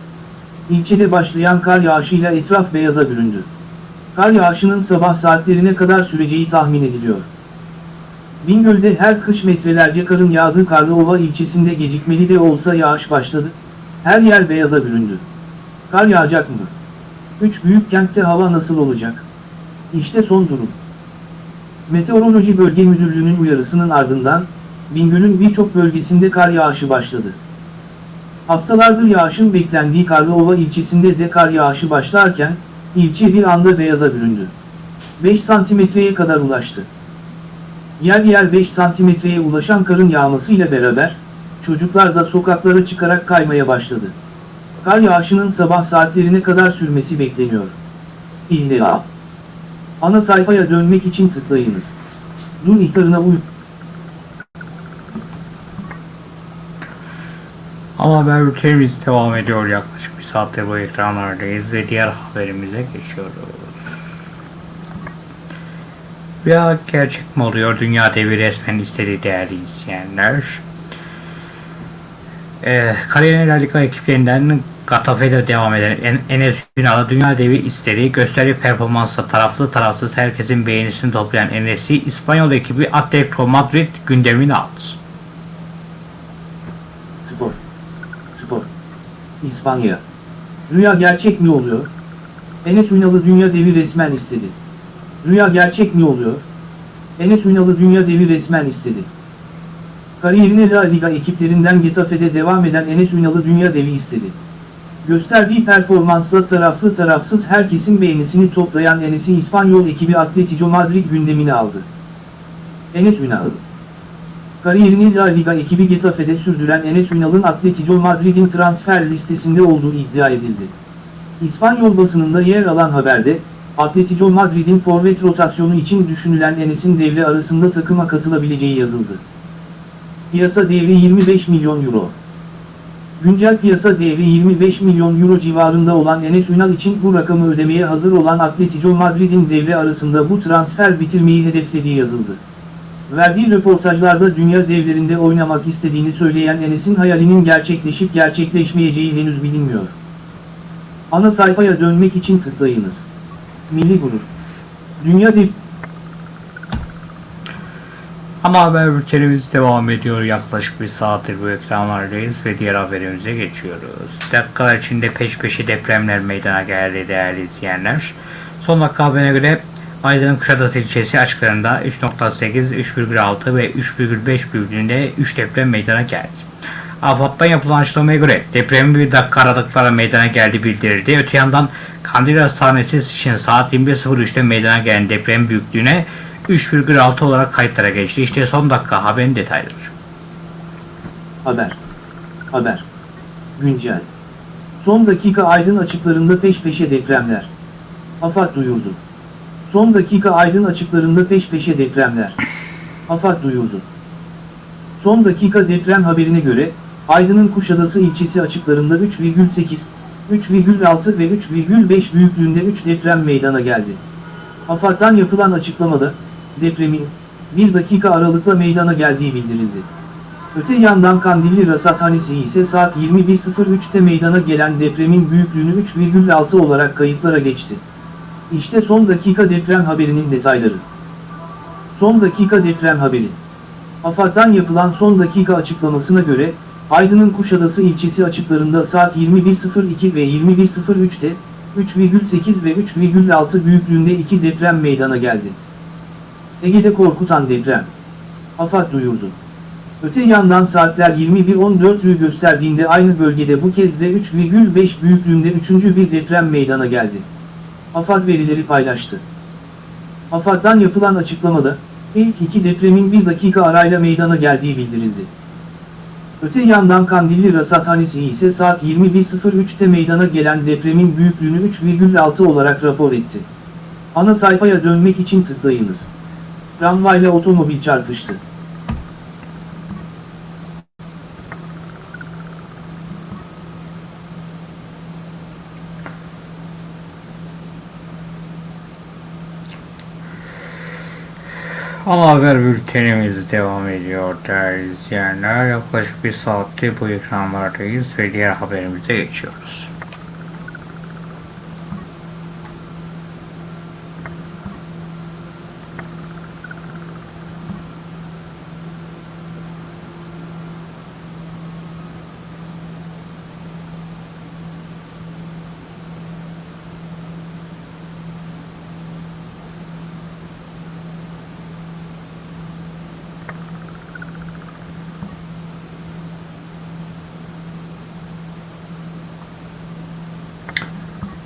İlçede başlayan kar yağışıyla etraf beyaza büründü. Kar yağışının sabah saatlerine kadar süreceği tahmin ediliyor. Bingöl'de her kış metrelerce karın yağdığı Karlıova ilçesinde gecikmeli de olsa yağış başladı. Her yer beyaza büründü. Kar yağacak mı? Üç büyük kentte hava nasıl olacak? İşte son durum. Meteoroloji Bölge Müdürlüğü'nün uyarısının ardından, Bingöl'ün birçok bölgesinde kar yağışı başladı. Haftalardır yağışın beklendiği Karlıova ilçesinde de kar yağışı başlarken, ilçe bir anda beyaza büründü. 5 santimetreye kadar ulaştı. Yer yer 5 santimetreye ulaşan karın yağmasıyla beraber, çocuklar da sokaklara çıkarak kaymaya başladı. Kar yağışının sabah saatlerine kadar sürmesi bekleniyor. İlla. Ana sayfaya dönmek için tıklayınız. Dur ihtarına uy. Ama haber bültenimiz devam ediyor. Yaklaşık bir saattir bu ekranlardayız ve diğer haberimize geçiyoruz. Ya gerçek mi oluyor? Dünya devi resmen istedi değerli izleyenler. Ee, Kariyer La Liga ekiplerinden Gatafe'de devam eden En- Enes Ünal'a Dünya Devi istedi. Gösteri performansla taraflı tarafsız herkesin beğenisini toplayan Enes'i İspanyol ekibi Atletico Madrid gündemine aldı. Spor. Spor. İspanya. Rüya gerçek mi oluyor? Enes Ünal'ı dünya devi resmen istedi. Rüya gerçek mi oluyor? Enes Ünal'ı dünya devi resmen istedi. Kariyerine La Liga ekiplerinden Getafe'de devam eden Enes Ünal'ı dünya devi istedi. Gösterdiği performansla taraflı tarafsız herkesin beğenisini toplayan Enes'i İspanyol ekibi Atletico Madrid gündemine aldı. Enes Ünal, Kariyerini La Liga ekibi Getafe'de sürdüren Enes Ünal'ın Atletico Madrid'in transfer listesinde olduğu iddia edildi. İspanyol basınında yer alan haberde, Atletico Madrid'in forvet rotasyonu için düşünülen Enes'in devre arasında takıma katılabileceği yazıldı. Piyasa değeri 25 milyon euro. Güncel piyasa değeri 25 milyon euro civarında olan Enes Ünal için bu rakamı ödemeye hazır olan Atletico Madrid'in devre arasında bu transfer bitirmeyi hedeflediği yazıldı. Verdiği röportajlarda dünya devlerinde oynamak istediğini söyleyen Enes'in hayalinin gerçekleşip gerçekleşmeyeceği henüz bilinmiyor. Ana sayfaya dönmek için tıklayınız. Milli Gurur. Dünya dev... Ama haber bültenimiz devam ediyor. Yaklaşık bir saattir bu ekranlardayız ve diğer haberimize geçiyoruz. Dakikalar içinde peş peşe depremler meydana geldi değerli izleyenler. Son dakika haberine göre Aydın Kuşadası ilçesi açıklarında 3.8, 3,6 ve 3,5 büyüklüğünde 3 deprem meydana geldi. AFAD'dan yapılan açıklamaya göre depremin bir dakika aralıklarla meydana geldiği bildirildi. Öte yandan Kandil Hastanesi için saat 21.03'te meydana gelen deprem büyüklüğüne 3,6 olarak kayıtlara geçti. İşte son dakika haberin detayları. Haber. Haber. Güncel. Son dakika aydın açıklarında peş peşe depremler. AFAD duyurdu. Son dakika aydın açıklarında peş peşe depremler. AFAD duyurdu. Son dakika deprem haberine göre, Aydın'ın Kuşadası ilçesi açıklarında 3,8, 3,6 ve 3,5 büyüklüğünde 3 deprem meydana geldi. AFAD'dan yapılan açıklamada, depremin, 1 dakika aralıkla meydana geldiği bildirildi. Öte yandan Kandilli Rasathanesi ise saat 21.03'te meydana gelen depremin büyüklüğünü 3,6 olarak kayıtlara geçti. İşte son dakika deprem haberinin detayları. Son dakika deprem haberi. AFAD'dan yapılan son dakika açıklamasına göre, Aydın'ın Kuşadası ilçesi açıklarında saat 21.02 ve 21.03'te 3,8 ve 3,6 büyüklüğünde iki deprem meydana geldi. Ege'de korkutan deprem. AFAD duyurdu. Öte yandan saatler 21.14'ü gösterdiğinde aynı bölgede bu kez de 3,5 büyüklüğünde üçüncü bir deprem meydana geldi. AFAD verileri paylaştı. AFAD'dan yapılan açıklamada, ilk iki depremin bir dakika arayla meydana geldiği bildirildi. Öte yandan Kandilli Rasathanesi ise saat 21.03'te meydana gelen depremin büyüklüğünü 3,6 olarak rapor etti. Ana sayfaya dönmek için tıklayınız. Tramvayla otomobil çarpıştı. Ana haber bültenimiz devam ediyor değerli izleyenler. Yaklaşık bir saattir bu ekranlardayız ve diğer haberimize geçiyoruz.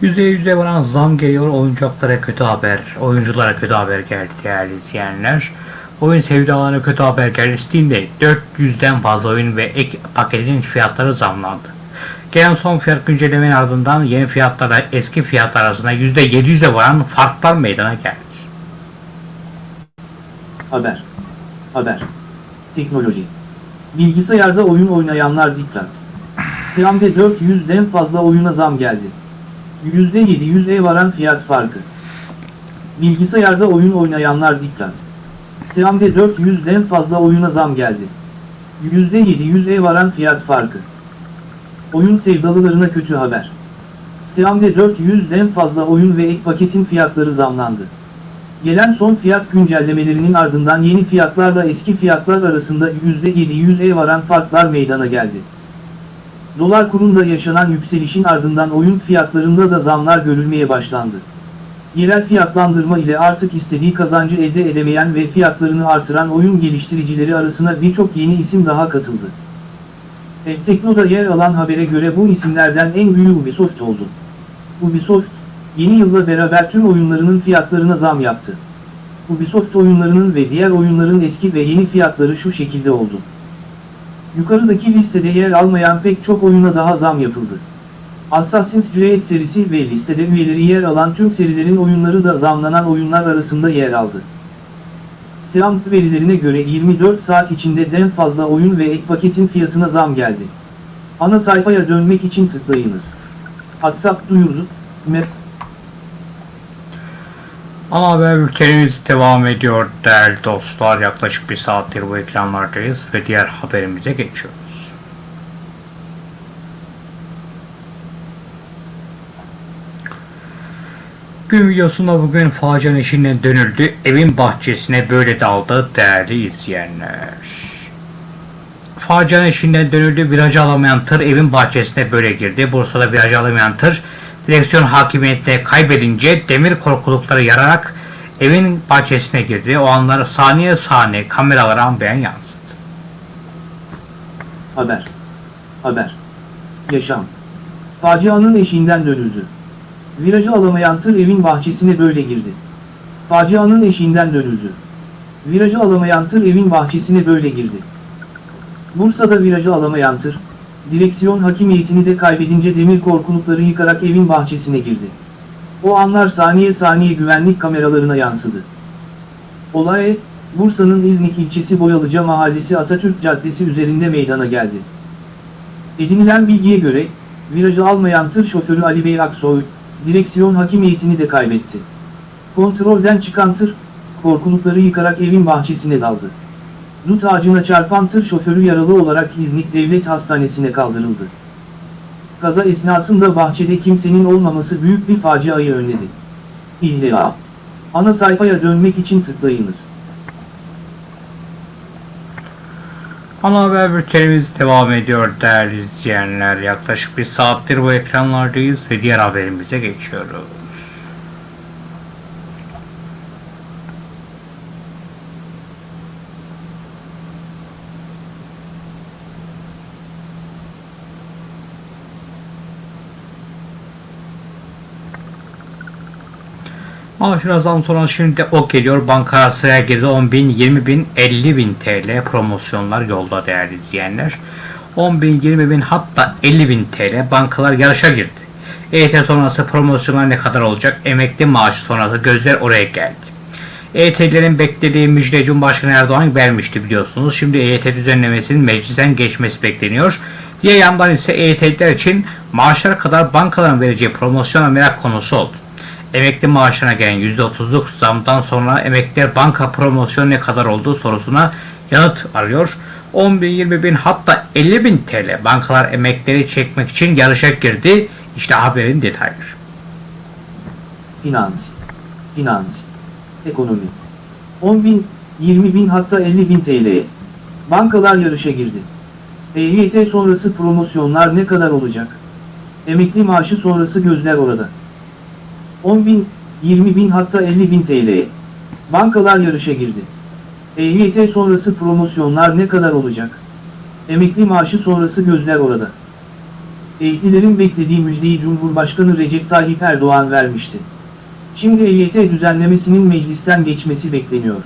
%100'e varan zam geliyor. Oyuncaklara kötü haber. Oyunculara kötü haber geldi değerli izleyenler. Oyun sevdalarına kötü haber geldi. Steam'de 400'den fazla oyun ve ek paketinin fiyatları zamlandı. Gelen son fiyat güncellemenin ardından yeni fiyatlarla eski fiyatlar arasında %700'e varan farklar meydana geldi. Haber. Haber. Teknoloji. Bilgisayarda oyun oynayanlar dikkat. Steam'de 400'den fazla oyuna zam geldi. %700'e varan fiyat farkı. Bilgisayarda oyun oynayanlar dikkat. Steam'de 400'den fazla oyuna zam geldi. %700'e varan fiyat farkı. Oyun sevdalılarına kötü haber. Steam'de 400'den fazla oyun ve ek paketin fiyatları zamlandı. Gelen son fiyat güncellemelerinin ardından yeni fiyatlarla eski fiyatlar arasında %700'e varan farklar meydana geldi. Dolar kurunda yaşanan yükselişin ardından oyun fiyatlarında da zamlar görülmeye başlandı. Yerel fiyatlandırma ile artık istediği kazancı elde edemeyen ve fiyatlarını artıran oyun geliştiricileri arasına birçok yeni isim daha katıldı. Tekno'da yer alan habere göre bu isimlerden en büyüğü Ubisoft oldu. Ubisoft, yeni yılla beraber tüm oyunlarının fiyatlarına zam yaptı. Ubisoft oyunlarının ve diğer oyunların eski ve yeni fiyatları şu şekilde oldu. Yukarıdaki listede yer almayan pek çok oyuna daha zam yapıldı. Assassin's Creed serisi ve listede üyeleri yer alan tüm serilerin oyunları da zamlanan oyunlar arasında yer aldı. Steam verilerine göre 24 saat içinde den fazla oyun ve ek paketin fiyatına zam geldi. Ana sayfaya dönmek için tıklayınız. WhatsApp duyurdu, Map Ana haber bültenimiz devam ediyor değerli dostlar. Yaklaşık bir saattir bu ekranlardayız ve diğer haberimize geçiyoruz. Gün videosunda bugün facianın eşinden dönüldü. Evin bahçesine böyle daldı değerli izleyenler. Facianın eşinden dönüldü. Virajı alamayan tır evin bahçesine böyle girdi. Bursa'da virajı alamayan tır direksiyon hakimiyette kaybedince demir korkulukları yararak evin bahçesine girdi. O anlar saniye saniye kameralara ambeyen yansıdı. Haber. Haber. Yaşam. Facianın eşiğinden dönüldü. Virajı alamayan tır evin bahçesine böyle girdi. Facianın eşiğinden dönüldü. Virajı alamayan tır evin bahçesine böyle girdi. Bursa'da virajı alamayan tır, direksiyon hakimiyetini de kaybedince demir korkulukları yıkarak evin bahçesine girdi. O anlar saniye saniye güvenlik kameralarına yansıdı. Olay, Bursa'nın İznik ilçesi Boyalıca Mahallesi Atatürk Caddesi üzerinde meydana geldi. Edinilen bilgiye göre, virajı almayan tır şoförü Ali Bey Aksoy, direksiyon hakimiyetini de kaybetti. Kontrolden çıkan tır, korkulukları yıkarak evin bahçesine daldı. Dut ağacına çarpan tır şoförü yaralı olarak İznik Devlet Hastanesi'ne kaldırıldı. Kaza esnasında bahçede kimsenin olmaması büyük bir faciayı önledi. İlla. Ana sayfaya dönmek için tıklayınız. Ana haber bültenimiz devam ediyor değerli izleyenler. Yaklaşık bir saattir bu ekranlardayız ve diğer haberimize geçiyoruz. Maaşına zam sonra şimdi ok geliyor. Banka sıraya girdi 10 bin, 20 bin, 50 bin TL promosyonlar yolda değerli izleyenler. 10 bin, 20 bin hatta 50 bin TL bankalar yarışa girdi. EYT sonrası promosyonlar ne kadar olacak? Emekli maaşı sonrası gözler oraya geldi. EYT'lerin beklediği müjde Cumhurbaşkanı Erdoğan vermişti biliyorsunuz. Şimdi EYT düzenlemesinin meclisten geçmesi bekleniyor. Diğer yandan ise EYT'liler için maaşlar kadar bankaların vereceği promosyona merak konusu oldu. Emekli maaşına gelen %30'luk zamdan sonra emekliler banka promosyonu ne kadar olduğu sorusuna yanıt arıyor. 10 bin, 20 bin hatta 50 bin TL bankalar emekleri çekmek için yarışa girdi. İşte haberin detayları. Finans. Finans. Ekonomi. 10 bin, 20 bin hatta 50 bin TL'ye. Bankalar yarışa girdi. EYT sonrası promosyonlar ne kadar olacak? Emekli maaşı sonrası gözler orada. 10 bin, 20 bin hatta 50 bin TL'ye. Bankalar yarışa girdi. EYT sonrası promosyonlar ne kadar olacak? Emekli maaşı sonrası gözler orada. Eğitilerin beklediği müjdeyi Cumhurbaşkanı Recep Tayyip Erdoğan vermişti. Şimdi EYT düzenlemesinin meclisten geçmesi bekleniyor.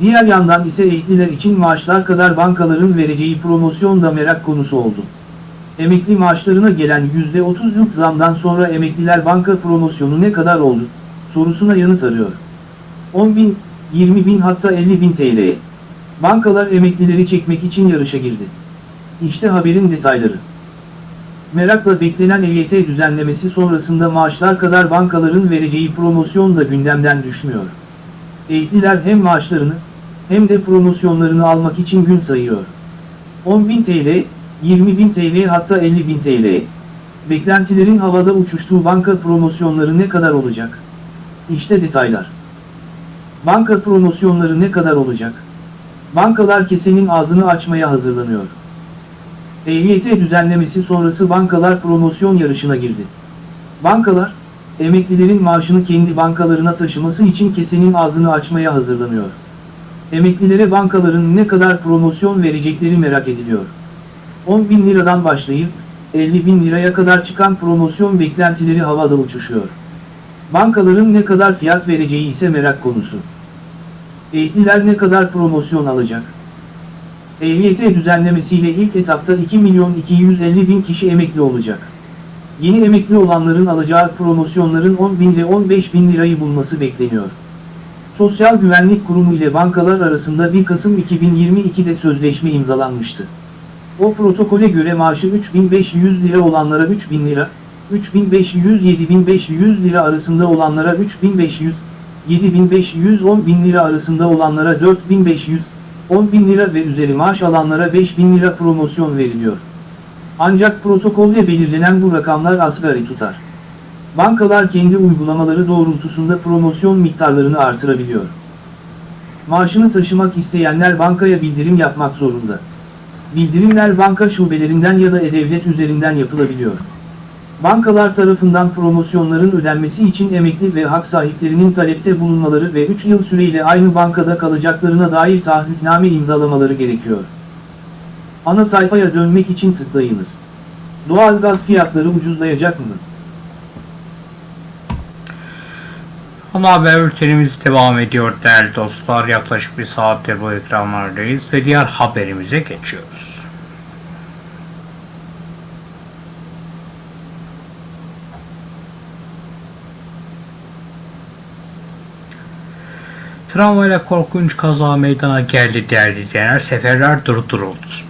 Diğer yandan ise eğitliler için maaşlar kadar bankaların vereceği promosyon da merak konusu oldu. Emekli maaşlarına gelen %30'luk zamdan sonra emekliler banka promosyonu ne kadar oldu sorusuna yanıt arıyor. 10 bin, 20 bin hatta 50 bin TL'ye. Bankalar emeklileri çekmek için yarışa girdi. İşte haberin detayları. Merakla beklenen EYT düzenlemesi sonrasında maaşlar kadar bankaların vereceği promosyon da gündemden düşmüyor. Eğitliler hem maaşlarını hem de promosyonlarını almak için gün sayıyor. 10.000 TL, 20.000 TL hatta 50.000 TL. Beklentilerin havada uçuştuğu banka promosyonları ne kadar olacak? İşte detaylar. Banka promosyonları ne kadar olacak? Bankalar kesenin ağzını açmaya hazırlanıyor. EYT düzenlemesi sonrası bankalar promosyon yarışına girdi. Bankalar, emeklilerin maaşını kendi bankalarına taşıması için kesenin ağzını açmaya hazırlanıyor. Emeklilere bankaların ne kadar promosyon verecekleri merak ediliyor. 10 bin liradan başlayıp 50 bin liraya kadar çıkan promosyon beklentileri havada uçuşuyor. Bankaların ne kadar fiyat vereceği ise merak konusu. Eğitliler ne kadar promosyon alacak? EYT düzenlemesiyle ilk etapta 2 milyon 250 bin kişi emekli olacak. Yeni emekli olanların alacağı promosyonların 10 bin ile 15 bin lirayı bulması bekleniyor. Sosyal Güvenlik Kurumu ile bankalar arasında 1 Kasım 2022'de sözleşme imzalanmıştı. O protokole göre maaşı 3500 lira olanlara 3000 lira, 3500-7500 lira arasında olanlara 3500, 7500 bin lira arasında olanlara 4500, 10 bin lira ve üzeri maaş alanlara 5 bin lira promosyon veriliyor. Ancak protokolde belirlenen bu rakamlar asgari tutar. Bankalar kendi uygulamaları doğrultusunda promosyon miktarlarını artırabiliyor. Maaşını taşımak isteyenler bankaya bildirim yapmak zorunda. Bildirimler banka şubelerinden ya da e-devlet üzerinden yapılabiliyor. Bankalar tarafından promosyonların ödenmesi için emekli ve hak sahiplerinin talepte bulunmaları ve 3 yıl süreyle aynı bankada kalacaklarına dair taahhütname imzalamaları gerekiyor. Ana sayfaya dönmek için tıklayınız. Doğalgaz fiyatları ucuzlayacak mı? Ana haber bültenimiz devam ediyor değerli dostlar. Yaklaşık bir saattir bu ekranlardayız ve diğer haberimize geçiyoruz. Tramvayla korkunç kaza meydana geldi değerli izleyenler. Seferler durduruldu.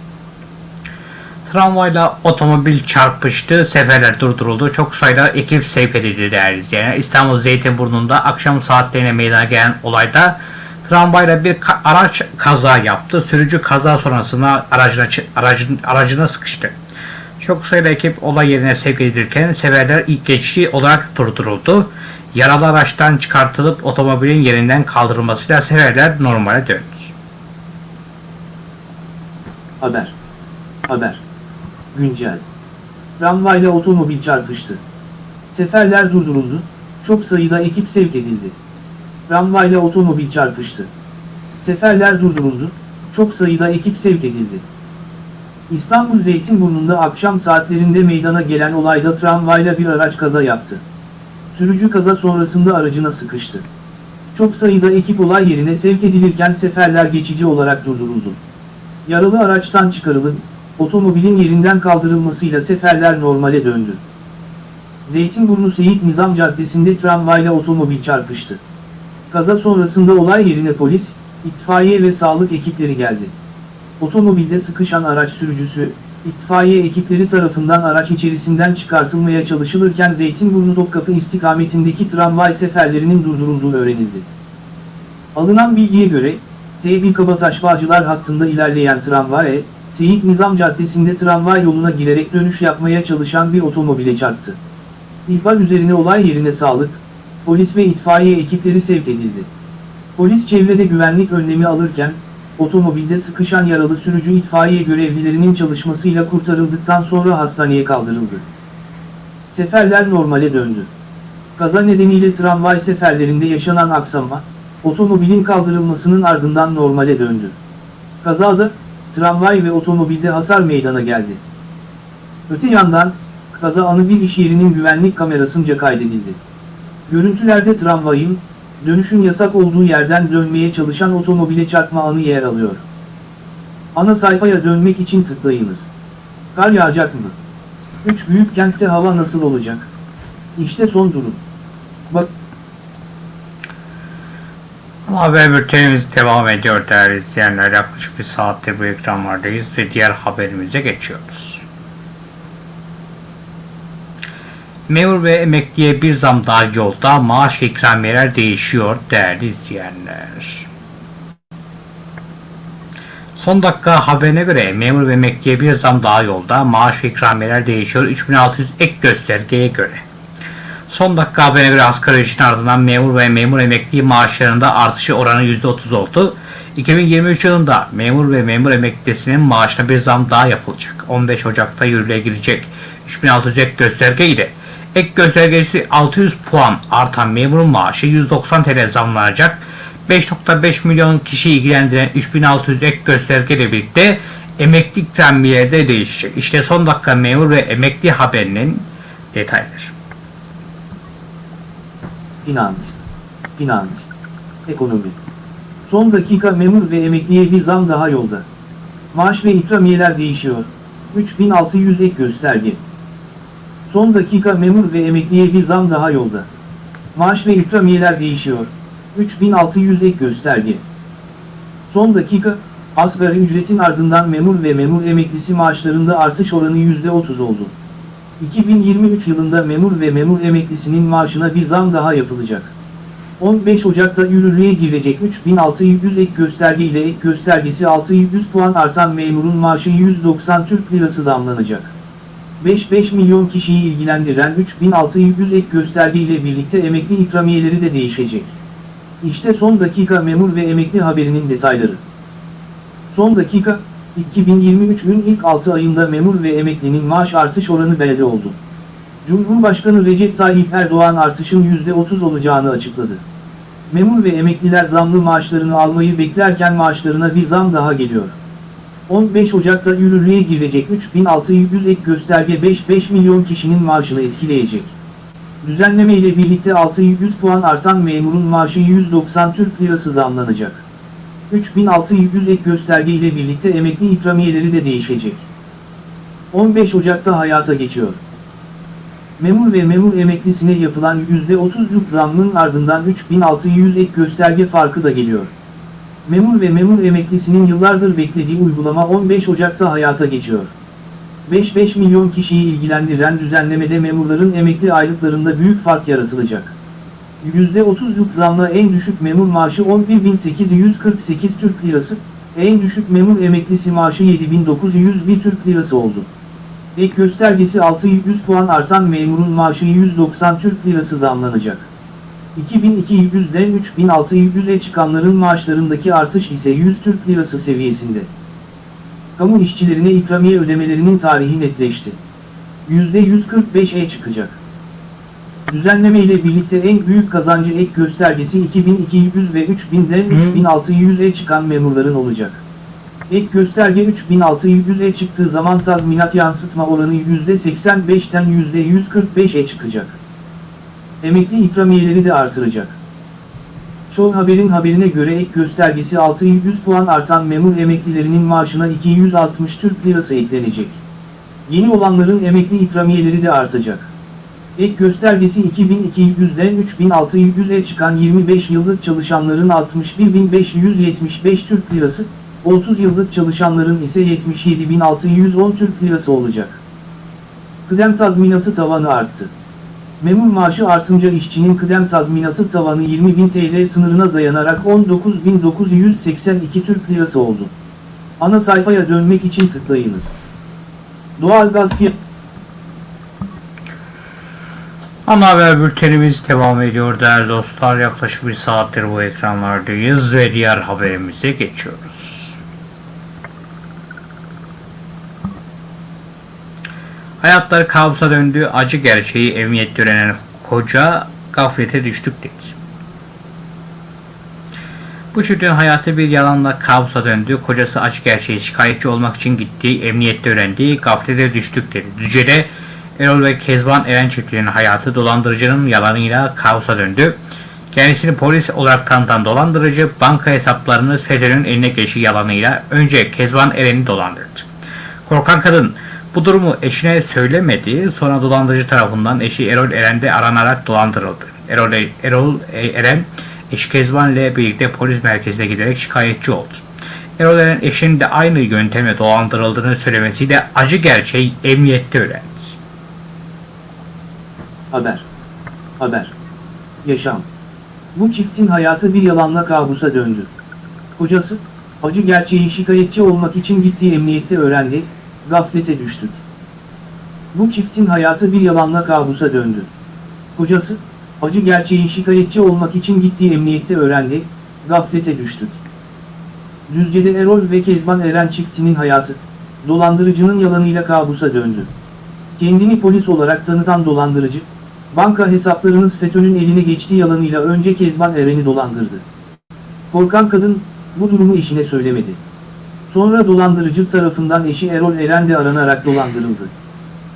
Tramvayla otomobil çarpıştı, seferler durduruldu. Çok sayıda ekip sevk edildi değerli izleyenler. İstanbul Zeytinburnu'nda akşam saatlerine meydana gelen olayda tramvayla bir araç kaza yaptı. Sürücü kaza sonrasında aracına, aracın, aracına sıkıştı. Çok sayıda ekip olay yerine sevk edilirken seferler ilk geçici olarak durduruldu. Yaralı araçtan çıkartılıp otomobilin yerinden kaldırılmasıyla seferler normale döndü. Haber. Haber. Güncel. Tramvayla otomobil çarpıştı. Seferler durduruldu, çok sayıda ekip sevk edildi. Tramvayla otomobil çarpıştı. Seferler durduruldu, çok sayıda ekip sevk edildi. İstanbul Zeytinburnu'nda akşam saatlerinde meydana gelen olayda tramvayla bir araç kaza yaptı. Sürücü kaza sonrasında aracına sıkıştı. Çok sayıda ekip olay yerine sevk edilirken seferler geçici olarak durduruldu. Yaralı araçtan çıkarılıp, otomobilin yerinden kaldırılmasıyla seferler normale döndü. Zeytinburnu Seyit Nizam Caddesi'nde tramvayla otomobil çarpıştı. Kaza sonrasında olay yerine polis, itfaiye ve sağlık ekipleri geldi. Otomobilde sıkışan araç sürücüsü, itfaiye ekipleri tarafından araç içerisinden çıkartılmaya çalışılırken Zeytinburnu Topkapı istikametindeki tramvay seferlerinin durdurulduğu öğrenildi. Alınan bilgiye göre, T1 Kabataş Bağcılar hattında ilerleyen tramvay, Seyit Nizam Caddesi'nde tramvay yoluna girerek dönüş yapmaya çalışan bir otomobile çarptı. İhbar üzerine olay yerine sağlık, polis ve itfaiye ekipleri sevk edildi. Polis çevrede güvenlik önlemi alırken, otomobilde sıkışan yaralı sürücü itfaiye görevlilerinin çalışmasıyla kurtarıldıktan sonra hastaneye kaldırıldı. Seferler normale döndü. Kaza nedeniyle tramvay seferlerinde yaşanan aksama, otomobilin kaldırılmasının ardından normale döndü. Kazada, tramvay ve otomobilde hasar meydana geldi. Öte yandan, kaza anı bir iş yerinin güvenlik kamerasınca kaydedildi. Görüntülerde tramvayın, dönüşün yasak olduğu yerden dönmeye çalışan otomobile çarpma anı yer alıyor. Ana sayfaya dönmek için tıklayınız. Kar yağacak mı? 3 büyük kentte hava nasıl olacak? İşte son durum. Bak haber bültenimiz devam ediyor değerli izleyenler. Yaklaşık bir saatte bu ekranlardayız ve diğer haberimize geçiyoruz. Memur ve emekliye bir zam daha yolda maaş ve ikramiyeler değişiyor değerli izleyenler. Son dakika haberine göre memur ve emekliye bir zam daha yolda maaş ve ikramiyeler değişiyor 3600 ek göstergeye göre. Son dakika haberine göre asgari ücretin ardından memur ve memur emekli maaşlarında artışı oranı %30 oldu. 2023 yılında memur ve memur emeklisinin maaşına bir zam daha yapılacak. 15 Ocak'ta yürürlüğe girecek 3600 ek gösterge ile ek göstergesi 600 puan artan memurun maaşı 190 TL zamlanacak. 5.5 milyon kişi ilgilendiren 3600 ek gösterge ile birlikte emekli ikramiyeleri de değişecek. İşte son dakika memur ve emekli haberinin detayları. Finans, finans, ekonomi. Son dakika memur ve emekliye bir zam daha yolda. Maaş ve ikramiyeler değişiyor. 3600 ek gösterge. Son dakika memur ve emekliye bir zam daha yolda. Maaş ve ikramiyeler değişiyor. 3600 ek gösterge. Son dakika, asgari ücretin ardından memur ve memur emeklisi maaşlarında artış oranı %30 oldu. 2023 yılında memur ve memur emeklisinin maaşına bir zam daha yapılacak. 15 Ocak'ta yürürlüğe girecek 3600 ek gösterge ile ek göstergesi 600 puan artan memurun maaşı 190 Türk Lirası zamlanacak. 5-5 milyon kişiyi ilgilendiren 3600 ek gösterge ile birlikte emekli ikramiyeleri de değişecek. İşte son dakika memur ve emekli haberinin detayları. Son dakika, 2023'ün ilk 6 ayında memur ve emeklinin maaş artış oranı belli oldu. Cumhurbaşkanı Recep Tayyip Erdoğan artışın %30 olacağını açıkladı. Memur ve emekliler zamlı maaşlarını almayı beklerken maaşlarına bir zam daha geliyor. 15 Ocak'ta yürürlüğe girecek 3600 ek gösterge 5-5 milyon kişinin maaşını etkileyecek. Düzenleme ile birlikte 600 puan artan memurun maaşı 190 Türk Lirası zamlanacak. 3600 ek gösterge ile birlikte emekli ikramiyeleri de değişecek. 15 Ocak'ta hayata geçiyor. Memur ve memur emeklisine yapılan %30'luk zammın ardından 3600 ek gösterge farkı da geliyor. Memur ve memur emeklisinin yıllardır beklediği uygulama 15 Ocak'ta hayata geçiyor. 5-5 milyon kişiyi ilgilendiren düzenlemede memurların emekli aylıklarında büyük fark yaratılacak. %30'luk zamla en düşük memur maaşı 11.848 Türk Lirası, en düşük memur emeklisi maaşı 7.901 Türk Lirası oldu. Ek göstergesi 600 puan artan memurun maaşı 190 Türk Lirası zamlanacak. 2200'den 3600'e çıkanların maaşlarındaki artış ise 100 Türk Lirası seviyesinde. Kamu işçilerine ikramiye ödemelerinin tarihi netleşti. %145'e çıkacak. Düzenleme ile birlikte en büyük kazancı ek göstergesi 2200 ve 3000'den 3600'e çıkan memurların olacak. Ek gösterge 3600'e çıktığı zaman tazminat yansıtma oranı %85'ten %145'e çıkacak. Emekli ikramiyeleri de artıracak. Show Haber'in haberine göre ek göstergesi 600 puan artan memur emeklilerinin maaşına 260 Türk Lirası eklenecek. Yeni olanların emekli ikramiyeleri de artacak. Ek göstergesi 2200'den 3600'e çıkan 25 yıllık çalışanların 61.575 Türk Lirası, 30 yıllık çalışanların ise 77.610 Türk Lirası olacak. Kıdem tazminatı tavanı arttı. Memur maaşı artınca işçinin kıdem tazminatı tavanı 20.000 TL sınırına dayanarak 19.982 Türk Lirası oldu. Ana sayfaya dönmek için tıklayınız. Doğalgaz fiyatı Ana haber bültenimiz devam ediyor değerli dostlar. Yaklaşık bir saattir bu ekranlardayız ve diğer haberimize geçiyoruz. Hayatları kabusa döndü, acı gerçeği emniyette öğrenen koca gaflete düştük dedi. Bu çiftin hayatı bir yalanla kabusa döndü. Kocası acı gerçeği şikayetçi olmak için gittiği emniyette öğrendiği gaflete düştük dedi. Düzce'de Erol ve Kezban Eren çiftliğinin hayatı dolandırıcının yalanıyla kaosa döndü. Kendisini polis olarak tanıtan dolandırıcı banka hesaplarını FETÖ'nün eline geçi yalanıyla önce Kezban Eren'i dolandırdı. Korkan kadın bu durumu eşine söylemedi. Sonra dolandırıcı tarafından eşi Erol Eren de aranarak dolandırıldı. Erol, Erol Eren eşi Kezban ile birlikte polis merkezine giderek şikayetçi oldu. Erol Eren eşinin de aynı yöntemle dolandırıldığını söylemesiyle acı gerçeği emniyette öğrendi. Haber. Haber. Yaşam. Bu çiftin hayatı bir yalanla kabusa döndü. Kocası, acı gerçeği şikayetçi olmak için gittiği emniyette öğrendi, gaflete düştük. Bu çiftin hayatı bir yalanla kabusa döndü. Kocası, acı gerçeği şikayetçi olmak için gittiği emniyette öğrendi, gaflete düştük. Düzce'de Erol ve Kezban Eren çiftinin hayatı, dolandırıcının yalanıyla kabusa döndü. Kendini polis olarak tanıtan dolandırıcı, banka hesaplarınız FETÖ'nün eline geçtiği yalanıyla önce Kezban Eren'i dolandırdı. Korkan kadın, bu durumu eşine söylemedi. Sonra dolandırıcı tarafından eşi Erol Eren de aranarak dolandırıldı.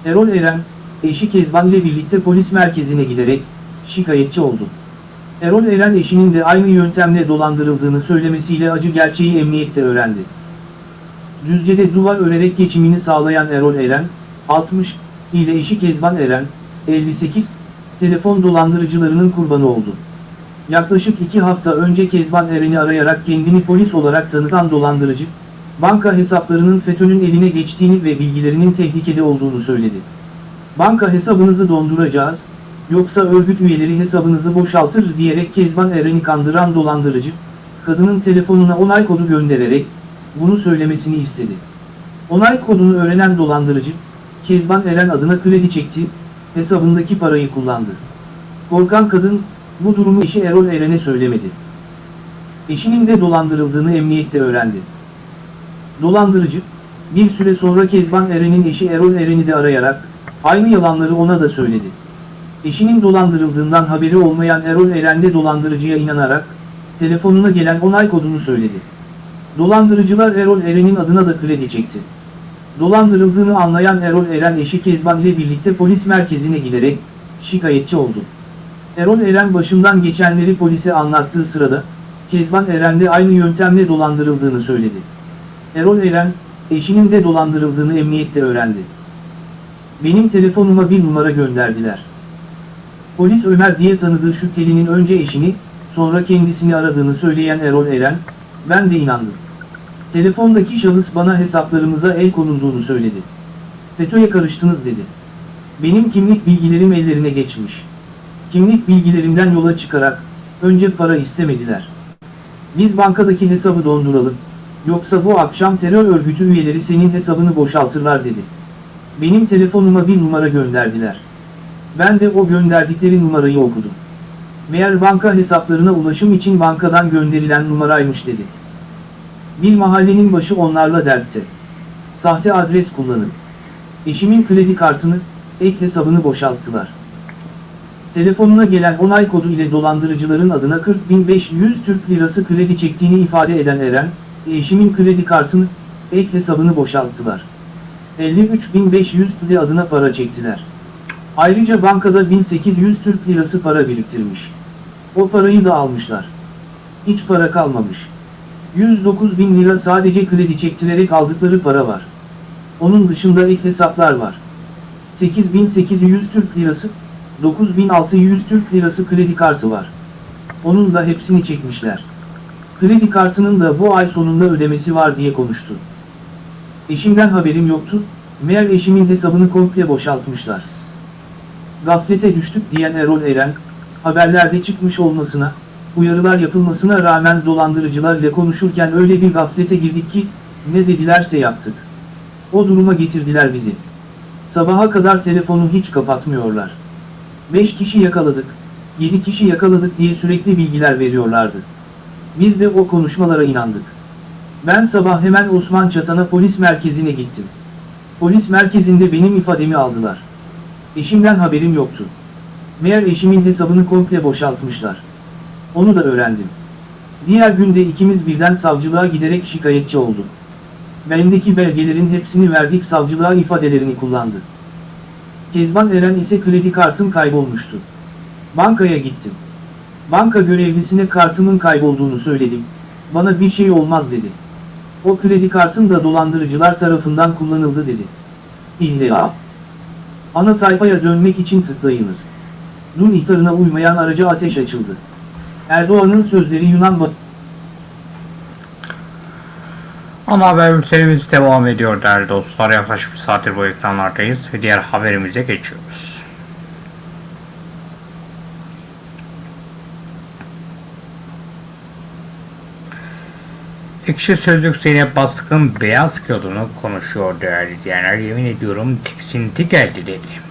Erol Eren, eşi Kezban ile birlikte polis merkezine giderek, şikayetçi oldu. Erol Eren eşinin de aynı yöntemle dolandırıldığını söylemesiyle acı gerçeği emniyette öğrendi. Düzce'de duvar örerek geçimini sağlayan Erol Eren, 60, ile eşi Kezban Eren, 58, telefon dolandırıcılarının kurbanı oldu. Yaklaşık iki hafta önce Kezban Eren'i arayarak kendini polis olarak tanıtan dolandırıcı, banka hesaplarının FETÖ'nün eline geçtiğini ve bilgilerinin tehlikede olduğunu söyledi. Banka hesabınızı donduracağız, yoksa örgüt üyeleri hesabınızı boşaltır diyerek Kezban Eren'i kandıran dolandırıcı, kadının telefonuna onay kodu göndererek, bunu söylemesini istedi. Onay kodunu öğrenen dolandırıcı, Kezban Eren adına kredi çekti, hesabındaki parayı kullandı. Korkan kadın, bu durumu eşi Erol Eren'e söylemedi. Eşinin de dolandırıldığını emniyette öğrendi. Dolandırıcı, bir süre sonra Kezban Eren'in eşi Erol Eren'i de arayarak, aynı yalanları ona da söyledi. Eşinin dolandırıldığından haberi olmayan Erol Eren de dolandırıcıya inanarak, telefonuna gelen onay kodunu söyledi. Dolandırıcılar Erol Eren'in adına da kredi çekti. Dolandırıldığını anlayan Erol Eren eşi Kezban ile birlikte polis merkezine giderek şikayetçi oldu. Erol Eren başından geçenleri polise anlattığı sırada Kezban Eren de aynı yöntemle dolandırıldığını söyledi. Erol Eren, eşinin de dolandırıldığını emniyette öğrendi. Benim telefonuma bir numara gönderdiler. Polis Ömer diye tanıdığı şüphelinin önce eşini, sonra kendisini aradığını söyleyen Erol Eren, ben de inandım. Telefondaki şahıs bana hesaplarımıza el konulduğunu söyledi. FETÖ'ye karıştınız dedi. Benim kimlik bilgilerim ellerine geçmiş. Kimlik bilgilerimden yola çıkarak, önce para istemediler. Biz bankadaki hesabı donduralım, yoksa bu akşam terör örgütü üyeleri senin hesabını boşaltırlar dedi. Benim telefonuma bir numara gönderdiler. Ben de o gönderdikleri numarayı okudum. Meğer banka hesaplarına ulaşım için bankadan gönderilen numaraymış dedi. Bir mahallenin başı onlarla dertte. Sahte adres kullanın. Eşimin kredi kartını, ek hesabını boşalttılar. Telefonuna gelen onay kodu ile dolandırıcıların adına 40.500 Türk Lirası kredi çektiğini ifade eden Eren, eşimin kredi kartını, ek hesabını boşalttılar. 53.500 TL adına para çektiler. Ayrıca bankada 1800 Türk Lirası para biriktirmiş. O parayı da almışlar. Hiç para kalmamış. 109 bin lira sadece kredi çektirerek aldıkları para var. Onun dışında ek hesaplar var. 8800 Türk lirası, 9600 Türk lirası kredi kartı var. Onun da hepsini çekmişler. Kredi kartının da bu ay sonunda ödemesi var diye konuştu. Eşimden haberim yoktu, meğer eşimin hesabını komple boşaltmışlar. Gaflete düştük diyen Erol Eren, haberlerde çıkmış olmasına, uyarılar yapılmasına rağmen dolandırıcılarla konuşurken öyle bir gaflete girdik ki, ne dedilerse yaptık. O duruma getirdiler bizi. Sabaha kadar telefonu hiç kapatmıyorlar. 5 kişi yakaladık, 7 kişi yakaladık diye sürekli bilgiler veriyorlardı. Biz de o konuşmalara inandık. Ben sabah hemen Osman Çatan'a polis merkezine gittim. Polis merkezinde benim ifademi aldılar. Eşimden haberim yoktu. Meğer eşimin hesabını komple boşaltmışlar. Onu da öğrendim. Diğer günde ikimiz birden savcılığa giderek şikayetçi olduk. Bendeki belgelerin hepsini verdik savcılığa ifadelerini kullandı. Kezban Eren ise kredi kartım kaybolmuştu. Bankaya gittim. Banka görevlisine kartımın kaybolduğunu söyledim. Bana bir şey olmaz dedi. O kredi kartım da dolandırıcılar tarafından kullanıldı dedi. İlla. Ana sayfaya dönmek için tıklayınız. Dur ihtarına uymayan araca ateş açıldı. Erdoğan'ın sözleri Yunan ba- Ana haber bültenimiz devam ediyor değerli dostlar. Yaklaşık bir saattir bu ekranlardayız ve diğer haberimize geçiyoruz. Ekşi Sözlük Zeynep Bastık'ın beyaz kilodunu konuşuyor değerli izleyenler. Yemin ediyorum tiksinti geldi dedi.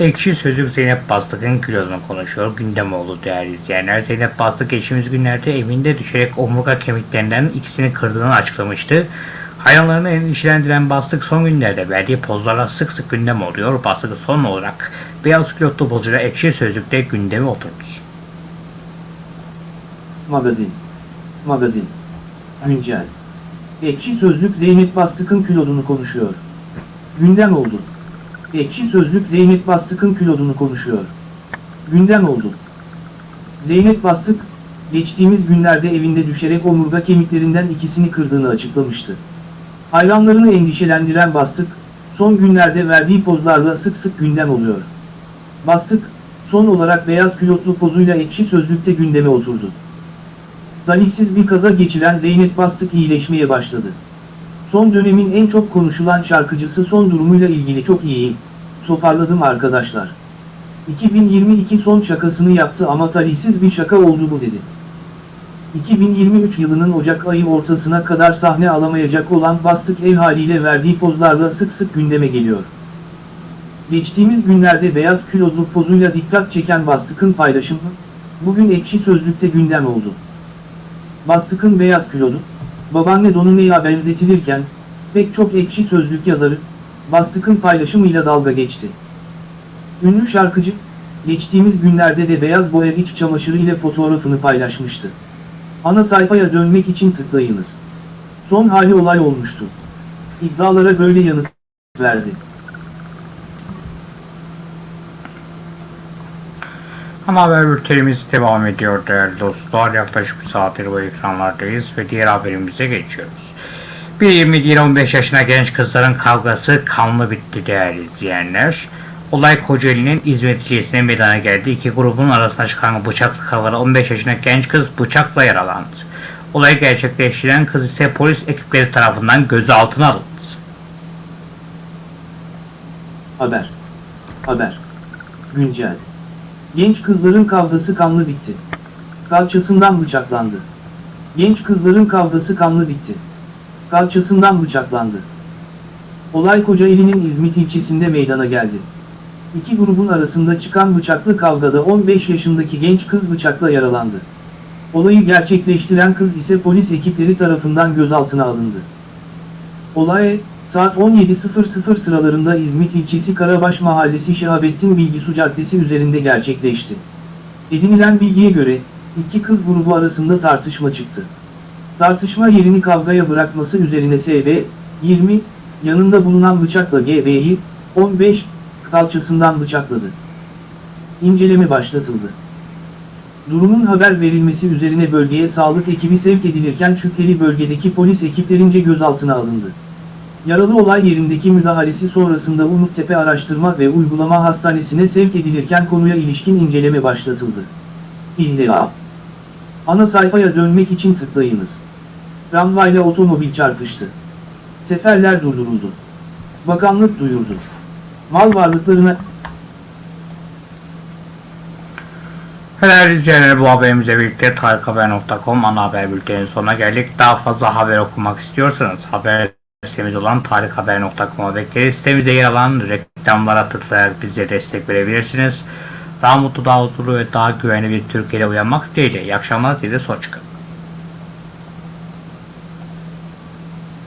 Ekşi Sözlük Zeynep Bastık'ın kilodunu konuşuyor. Gündem oldu değerli izleyenler. Zeynep Bastık geçtiğimiz günlerde evinde düşerek omurga kemiklerinden ikisini kırdığını açıklamıştı. Hayranlarını endişelendiren Bastık son günlerde verdiği pozlarla sık sık gündem oluyor. Bastık son olarak beyaz kilotlu pozuyla Ekşi Sözlük'te gündeme oturdu. Magazin. Magazin. Güncel. Ekşi Sözlük Zeynep Bastık'ın kilodunu konuşuyor. Gündem oldu. Ekşi Sözlük Zeynep Bastık'ın kilodunu konuşuyor. Gündem oldu. Zeynep Bastık, geçtiğimiz günlerde evinde düşerek omurga kemiklerinden ikisini kırdığını açıklamıştı. Hayranlarını endişelendiren Bastık, son günlerde verdiği pozlarla sık sık gündem oluyor. Bastık, son olarak beyaz külotlu pozuyla ekşi sözlükte gündeme oturdu. Talihsiz bir kaza geçiren Zeynep Bastık iyileşmeye başladı. Son dönemin en çok konuşulan şarkıcısı son durumuyla ilgili çok iyiyim. Toparladım arkadaşlar. 2022 son şakasını yaptı ama talihsiz bir şaka oldu bu dedi. 2023 yılının Ocak ayı ortasına kadar sahne alamayacak olan Bastık ev haliyle verdiği pozlarla sık sık gündeme geliyor. Geçtiğimiz günlerde beyaz kilodlu pozuyla dikkat çeken Bastık'ın paylaşımı, bugün ekşi sözlükte gündem oldu. Bastık'ın beyaz kilodu, babaanne Donune'ye benzetilirken, pek çok ekşi sözlük yazarı, Bastık'ın paylaşımıyla dalga geçti. Ünlü şarkıcı, geçtiğimiz günlerde de beyaz boya iç çamaşırı ile fotoğrafını paylaşmıştı. Ana sayfaya dönmek için tıklayınız. Son hali olay olmuştu. İddialara böyle yanıt verdi. Ana haber bültenimiz devam ediyor değerli dostlar. Yaklaşık bir saattir bu ekranlardayız ve diğer haberimize geçiyoruz. Bir 20-15 yaşına genç kızların kavgası kanlı bitti değerli izleyenler. Olay Kocaeli'nin İzmit ilçesine meydana geldi. İki grubun arasında çıkan bıçaklı kavgada 15 yaşındaki genç kız bıçakla yaralandı. Olayı gerçekleştiren kız ise polis ekipleri tarafından gözaltına alındı. Haber. Haber. Güncel. Genç kızların kavgası kanlı bitti. Kalçasından bıçaklandı. Genç kızların kavgası kanlı bitti. Kalçasından bıçaklandı. Olay Kocaeli'nin İzmit ilçesinde meydana geldi. İki grubun arasında çıkan bıçaklı kavgada 15 yaşındaki genç kız bıçakla yaralandı. Olayı gerçekleştiren kız ise polis ekipleri tarafından gözaltına alındı. Olay, saat 17.00 sıralarında İzmit ilçesi Karabaş Mahallesi Şehabettin Bilgisu Caddesi üzerinde gerçekleşti. Edinilen bilgiye göre, iki kız grubu arasında tartışma çıktı. Tartışma yerini kavgaya bırakması üzerine SB, 20, yanında bulunan bıçakla GB'yi, 15, kalçasından bıçakladı. İnceleme başlatıldı. Durumun haber verilmesi üzerine bölgeye sağlık ekibi sevk edilirken şüpheli bölgedeki polis ekiplerince gözaltına alındı. Yaralı olay yerindeki müdahalesi sonrasında Umuttepe Araştırma ve Uygulama Hastanesi'ne sevk edilirken konuya ilişkin inceleme başlatıldı. İlla. Ana sayfaya dönmek için tıklayınız. Tramvayla otomobil çarpıştı. Seferler durduruldu. Bakanlık duyurdu. Mal varlıklarına Değerli izleyenler bu haberimizle birlikte tarikhaber.com ana haber bültenin sonuna geldik. Daha fazla haber okumak istiyorsanız haber sitemiz olan tarikhaber.com'a bekleriz. Sitemizde yer alan reklamlara tıklayarak bize destek verebilirsiniz. Daha mutlu, daha huzurlu ve daha güvenli bir Türkiye'de uyanmak dileğiyle. İyi akşamlar, dileğiyle hoşçakalın.